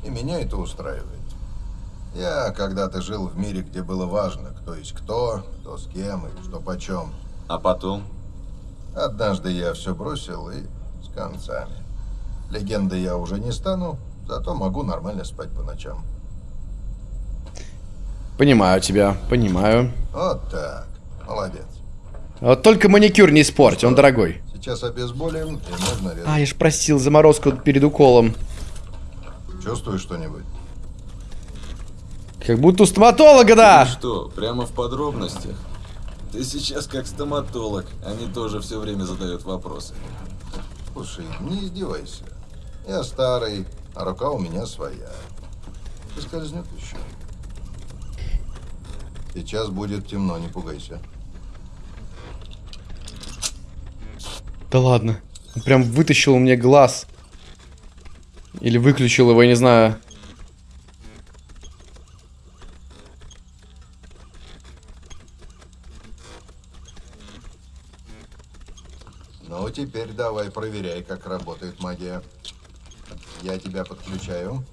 И меня это устраивает. Я когда-то жил в мире, где было важно, кто есть кто, кто с кем и что почем. А потом? Однажды я все бросил и с концами. Легендой я уже не стану, зато могу нормально спать по ночам. Понимаю тебя, понимаю. Вот так. Молодец. Вот только маникюр не испорть, он дорогой. Сейчас обезболим и можно резать. А, я ж просил заморозку перед уколом. Чувствуешь что-нибудь? Как будто у стоматолога, да! Ты что, прямо в подробностях? Ты сейчас как стоматолог, они тоже все время задают вопросы. Слушай, не издевайся. Я старый, а рука у меня своя. И скользнет еще. Сейчас будет темно, не пугайся. Да ладно. Он прям вытащил меня глаз. Или выключил его, я не знаю. Ну, теперь давай проверяй, как работает магия. Я тебя подключаю.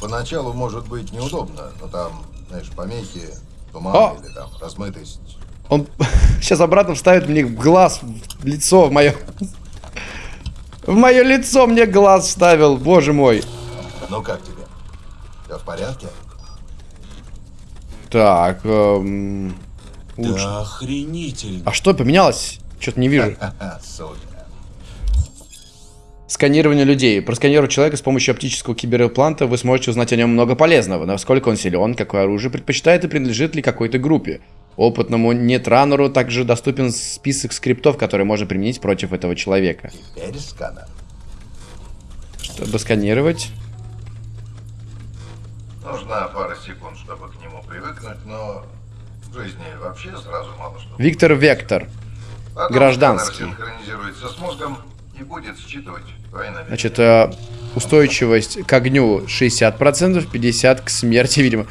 Поначалу может быть неудобно, но там, знаешь, помехи, туман О! или там размытость. Он <laughs> сейчас обратно вставит мне в глаз, в лицо, в мое... В мое лицо мне глаз вставил, боже мой. Ну как тебе? Все в порядке? Так, эм, лучше. Да охренительно. А что поменялось? Что-то не вижу. <laughs> Сканирование людей. Просканировав человека с помощью оптического киберимпланта, вы сможете узнать о нем много полезного. Насколько он силен, какое оружие предпочитает и принадлежит ли какой-то группе. Опытному нетранеру также доступен список скриптов, которые можно применить против этого человека. Теперь сканер. Чтобы сканировать. Нужна пара секунд, чтобы к нему привыкнуть, но в жизни вообще сразу мало что. Виктор Вектор. Потом Гражданский. синхронизируется с мозгом и будет считывать. Значит, э, устойчивость к огню 60%, 50% к смерти, видимо.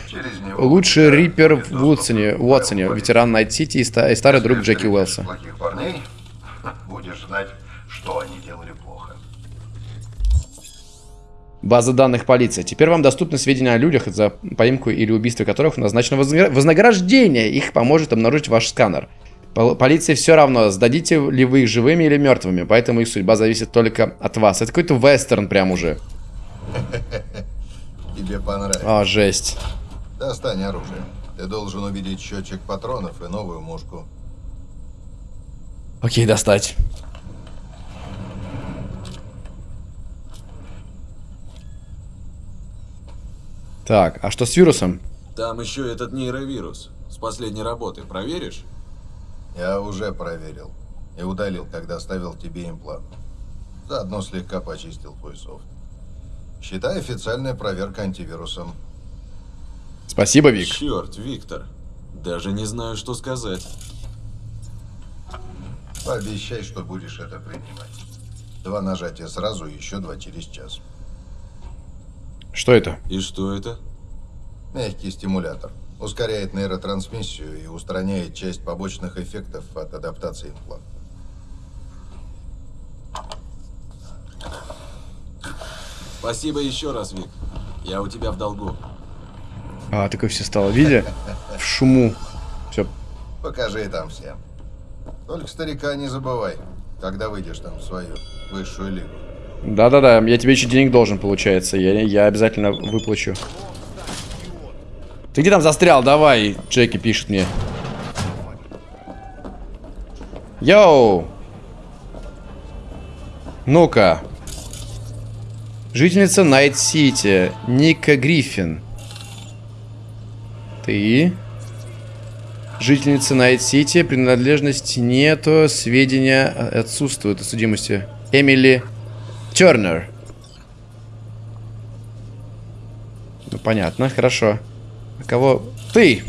Лучший риппер в Уотсоне, Уотсоне ветеран Найт-Сити и, ста- и старый друг Джеки плохих парней <laughs> будешь знать, что они делали плохо. База данных полиции. Теперь вам доступны сведения о людях, за поимку или убийство которых назначено возна- вознаграждение. Их поможет обнаружить ваш сканер. Пол- Полиции все равно, сдадите ли вы их живыми или мертвыми, поэтому их судьба зависит только от вас. Это какой-то вестерн прям уже. <laughs> Тебе понравится. А, жесть. Достань оружие. Ты должен увидеть счетчик патронов и новую мушку. Окей, достать. Так, а что с вирусом? Там еще этот нейровирус. С последней работы. Проверишь? Я уже проверил. И удалил, когда ставил тебе имплант. Заодно слегка почистил твой софт. Считай официальная проверка антивирусом. Спасибо, Вик. Черт, Виктор. Даже не знаю, что сказать. Пообещай, что будешь это принимать. Два нажатия сразу и еще два через час. Что это? И что это? Мягкий стимулятор. Ускоряет нейротрансмиссию и устраняет часть побочных эффектов от адаптации импланта. Спасибо еще раз, Вик. Я у тебя в долгу. А, такое все стало. Видя? В шуму. Все. Покажи там всем. Только старика не забывай, когда выйдешь там в свою высшую лигу. Да-да-да, я тебе еще денег должен, получается. Я, я обязательно выплачу. Ты где там застрял? Давай, Джеки пишет мне. Йоу! Ну-ка. Жительница Найт-Сити. Ника Гриффин. Ты? Жительница Найт-Сити. Принадлежности нету. Сведения отсутствуют о судимости. Эмили Тернер. Ну, понятно, хорошо. А кого? Ты!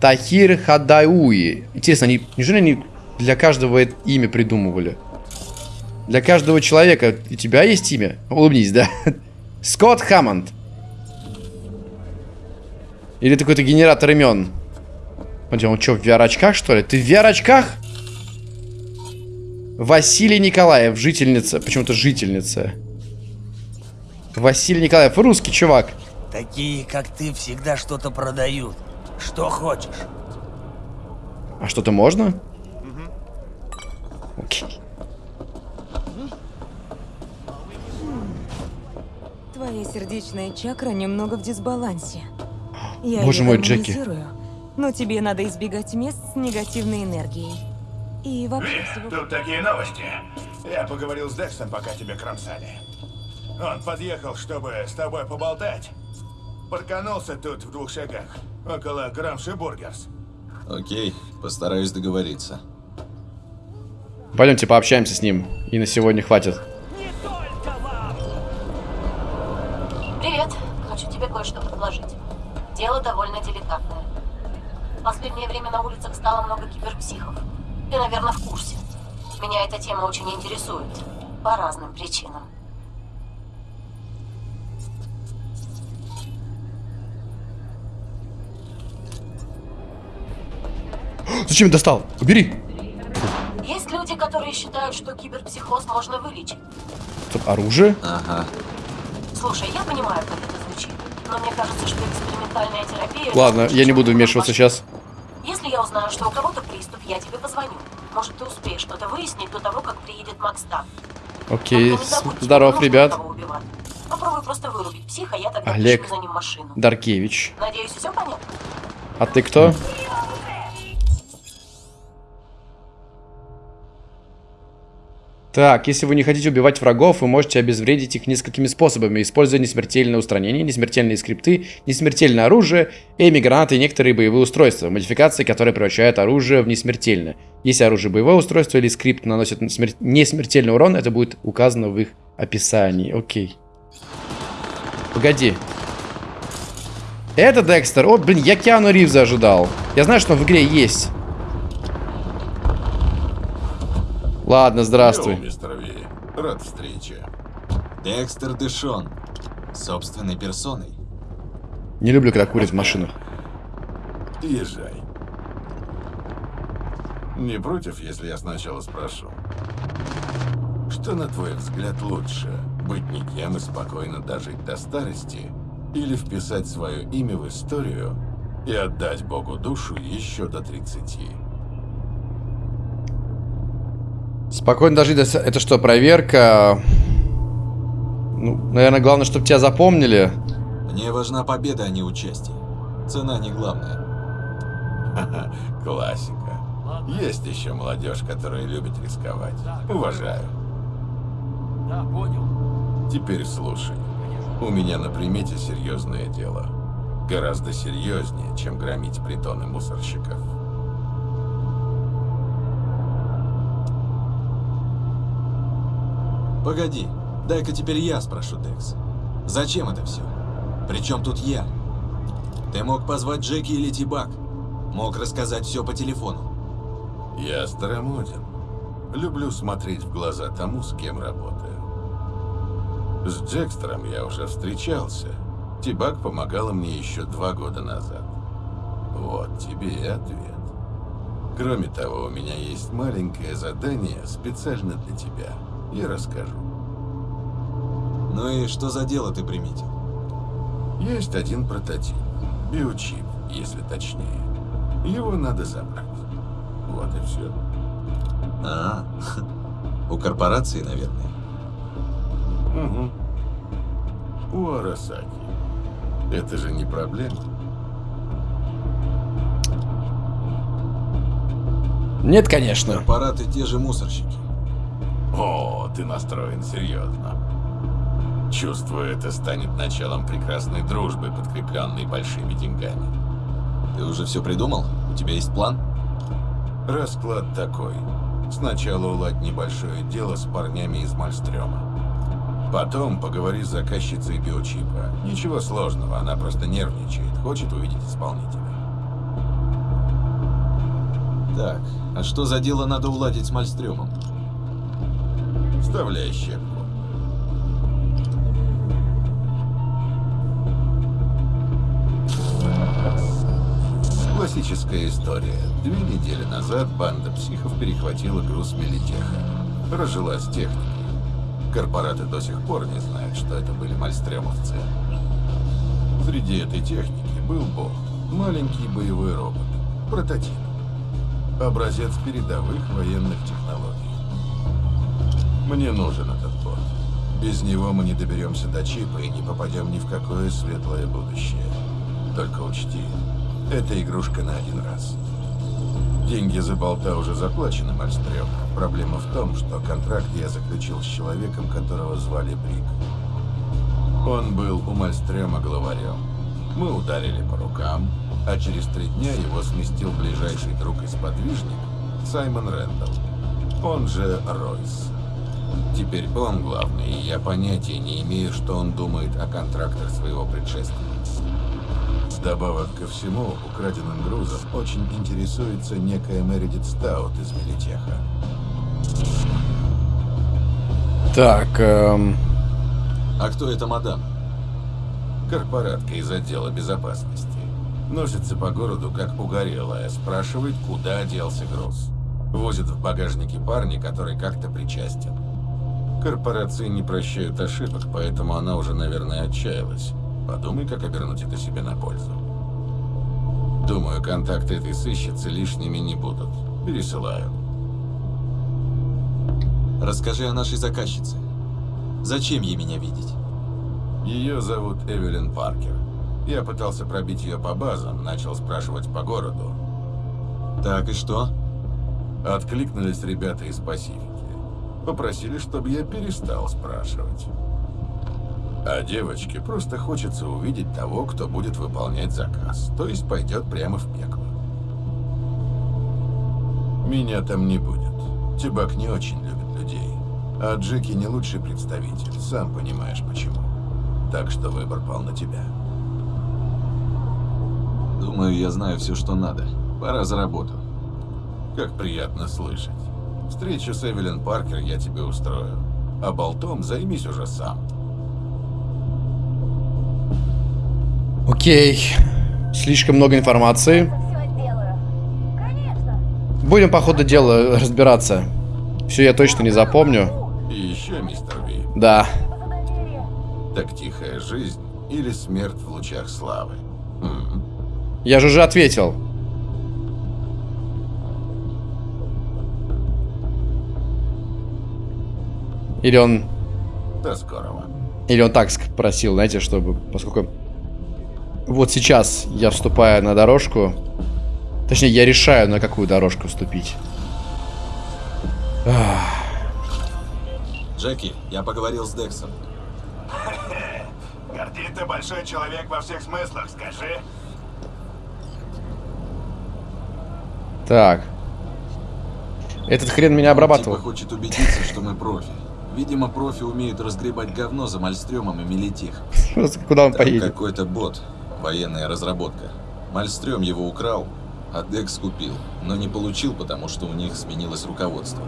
Тахир Хадауи. Интересно, они, неужели они для каждого имя придумывали? Для каждого человека у тебя есть имя? Улыбнись, да? <laughs> Скотт Хаммонд. Или ты какой-то генератор имен? Смотри, он что, в VR-очках, что ли? Ты в VR-очках? Василий Николаев, жительница. Почему-то жительница. Василий Николаев, русский чувак. Такие, как ты, всегда что-то продают. Что хочешь. А что-то можно? Окей. Твоя сердечная чакра немного в дисбалансе. Я Боже мой, Джеки. Но тебе надо избегать мест с негативной энергией. И вообще всего... тут такие новости. Я поговорил с Дексом, пока тебя кромсали. Он подъехал, чтобы с тобой поболтать. Парканулся тут в двух шагах, около Грамши Бургерс. Окей, постараюсь договориться. Пойдемте пообщаемся с ним. И на сегодня хватит. Привет. Хочу тебе кое-что предложить. Дело довольно деликатное. В последнее время на улицах стало много киберпсихов. Ты, наверное, в курсе. Меня эта тема очень интересует. По разным причинам. Зачем достал? Убери. Есть люди, которые считают, что киберпсихоз можно вылечить. Стоп, оружие? Ага. Слушай, я понимаю, как это звучит, но мне кажется, что экспериментальная терапия... Ладно, я не буду вмешиваться сейчас. Если я узнаю, что у кого-то приступ, я тебе позвоню. Может, ты успеешь что-то выяснить до того, как приедет Макс Тап. Окей, с- здоров, ребят. Попробуй просто вырубить психа, я тогда Олег за ним машину. Даркевич. Надеюсь, все понятно? А ты кто? Так, если вы не хотите убивать врагов, вы можете обезвредить их несколькими способами, используя несмертельное устранение, несмертельные скрипты, несмертельное оружие, эми гранаты и некоторые боевые устройства, модификации, которые превращают оружие в несмертельное. Если оружие боевое устройство или скрипт наносит смер- несмертельный урон, это будет указано в их описании. Окей. Погоди. Это Декстер. О, блин, я Киану Ривза ожидал. Я знаю, что он в игре есть. Ладно, здравствуй. Йоу, мистер Ви. Рад встрече. Декстер Дэшон. Собственной персоной. Не люблю, когда курят в машинах. Езжай. Не против, если я сначала спрошу? Что, на твой взгляд, лучше? Быть никем и спокойно дожить до старости? Или вписать свое имя в историю и отдать Богу душу еще до 30? Спокойно дожить до... Это что, проверка? Ну, наверное, главное, чтобы тебя запомнили. Мне важна победа, а не участие. Цена не главная. Классика. Есть еще молодежь, которая любит рисковать. Уважаю. Да, понял. Теперь слушай. У меня на примете серьезное дело. Гораздо серьезнее, чем громить притоны мусорщиков. Погоди, дай-ка теперь я спрошу, Декс. Зачем это все? Причем тут я? Ты мог позвать Джеки или Тибак. Мог рассказать все по телефону. Я старомоден. Люблю смотреть в глаза тому, с кем работаю. С Джекстером я уже встречался. Тибак помогала мне еще два года назад. Вот тебе и ответ. Кроме того, у меня есть маленькое задание специально для тебя. Я расскажу. Ну и что за дело ты приметил? Есть один прототип. Биочип, если точнее. Его надо забрать. Вот и все. А, <laughs> у корпорации, наверное. Угу. У Арасаки. Это же не проблема. Нет, конечно. Корпораты те же мусорщики. О, ты настроен серьезно. Чувствую, это станет началом прекрасной дружбы, подкрепленной большими деньгами. Ты уже все придумал? У тебя есть план? Расклад такой. Сначала уладь небольшое дело с парнями из Мальстрёма. Потом поговори с заказчицей биочипа. Ничего сложного, она просто нервничает, хочет увидеть исполнителя. Так, а что за дело надо уладить с Мальстрёмом? Вставляй. Классическая история. Две недели назад банда психов перехватила груз Мелитеха. Разжилась техникой. Корпораты до сих пор не знают, что это были мальстремовцы. Среди этой техники был Бог. Маленький боевой робот. Прототип. Образец передовых военных технологий. Мне нужен этот бот. Без него мы не доберемся до чипа и не попадем ни в какое светлое будущее. Только учти, это игрушка на один раз. Деньги за болта уже заплачены, Мальстрём. Проблема в том, что контракт я заключил с человеком, которого звали Брик. Он был у Мальстрёма главарем. Мы ударили по рукам, а через три дня его сместил ближайший друг и сподвижник Саймон Рэндалл. Он же Ройс. Теперь он главный, и я понятия не имею, что он думает о контрактах своего предшественника. Вдобавок ко всему, украденным грузом очень интересуется некая Мередит Стаут из Мелитеха. Так, эм... А кто это мадам? Корпоратка из отдела безопасности. Носится по городу, как угорелая, спрашивает, куда делся груз. Возит в багажнике парня, который как-то причастен. Корпорации не прощают ошибок, поэтому она уже, наверное, отчаялась. Подумай, как обернуть это себе на пользу. Думаю, контакты этой сыщицы лишними не будут. Пересылаю. Расскажи о нашей заказчице. Зачем ей меня видеть? Ее зовут Эвелин Паркер. Я пытался пробить ее по базам, начал спрашивать по городу. Так и что? Откликнулись ребята из Пасифики. Попросили, чтобы я перестал спрашивать. А девочке просто хочется увидеть того, кто будет выполнять заказ. То есть пойдет прямо в пекло. Меня там не будет. Тибак не очень любит людей. А Джеки не лучший представитель, сам понимаешь почему. Так что выбор пал на тебя. Думаю, я знаю все, что надо. Пора за работу. Как приятно слышать. Встречу с Эвелин Паркер я тебе устрою. А болтом займись уже сам. Окей. Слишком много информации. Будем по ходу дела разбираться. Все я точно не запомню. И еще, мистер Ви. Да. Так тихая жизнь или смерть в лучах славы? М? Я же уже ответил. Или он... До скорого. Или он так спросил, знаете, чтобы... Поскольку... Вот сейчас я вступаю на дорожку. Точнее, я решаю, на какую дорожку вступить. Джеки, я поговорил с Дексом. <laughs> Горди, ты большой человек во всех смыслах, скажи. Так. Этот хрен меня обрабатывал. Типа хочет убедиться, что мы профи. Видимо, профи умеют разгребать говно за Мальстрёмом и Мелитих. Куда он Там поедет? какой-то бот, военная разработка. Мальстрём его украл, а Декс купил, но не получил, потому что у них сменилось руководство.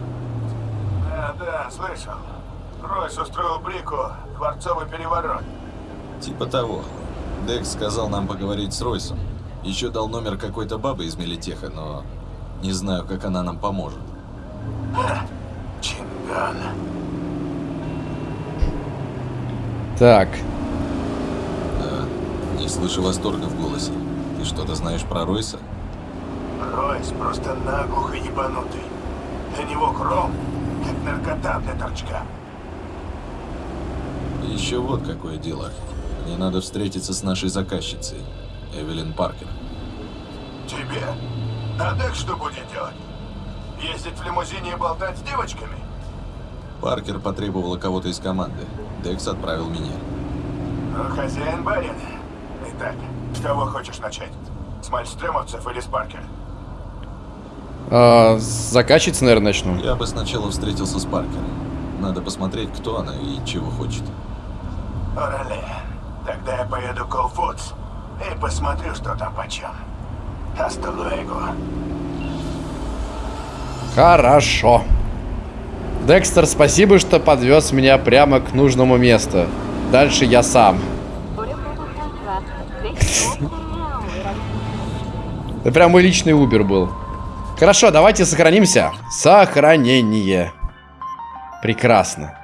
Да, да, слышал. Ройс устроил Брику дворцовый переворот. Типа того. Декс сказал нам поговорить с Ройсом. Еще дал номер какой-то бабы из Мелитеха, но не знаю, как она нам поможет. Чинган. Так. Да, не слышу восторга в голосе. Ты что-то знаешь про Ройса? Ройс просто наглухо ебанутый. Для него кром, как наркота для торчка. И еще вот какое дело. Мне надо встретиться с нашей заказчицей, Эвелин Паркер. Тебе? А Дек что будет делать? Ездить в лимузине и болтать с девочками? Паркер потребовала кого-то из команды. Декс отправил меня. Ну, хозяин барин. Итак, с кого хочешь начать? С мальстрёмовцев или с Паркер? А, с наверное, начну. Я бы сначала встретился с Паркер. Надо посмотреть, кто она и чего хочет. Орале. Тогда я поеду к All Foods и посмотрю, что там почем. Hasta luego. Хорошо. Декстер, спасибо, что подвез меня прямо к нужному месту. Дальше я сам. Это прям мой личный Uber был. Хорошо, давайте сохранимся. Сохранение. Прекрасно.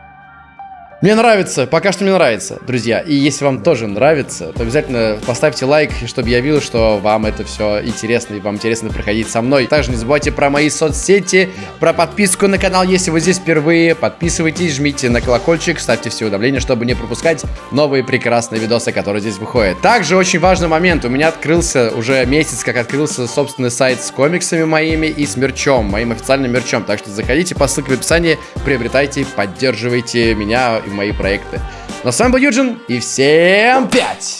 Мне нравится, пока что мне нравится, друзья. И если вам тоже нравится, то обязательно поставьте лайк, чтобы я видел, что вам это все интересно и вам интересно проходить со мной. Также не забывайте про мои соцсети, про подписку на канал, если вы здесь впервые. Подписывайтесь, жмите на колокольчик, ставьте все уведомления, чтобы не пропускать новые прекрасные видосы, которые здесь выходят. Также очень важный момент. У меня открылся уже месяц, как открылся собственный сайт с комиксами моими и с мерчом, моим официальным мерчом. Так что заходите по ссылке в описании, приобретайте, поддерживайте меня и мои проекты. Но с вами был Юджин, и всем пять!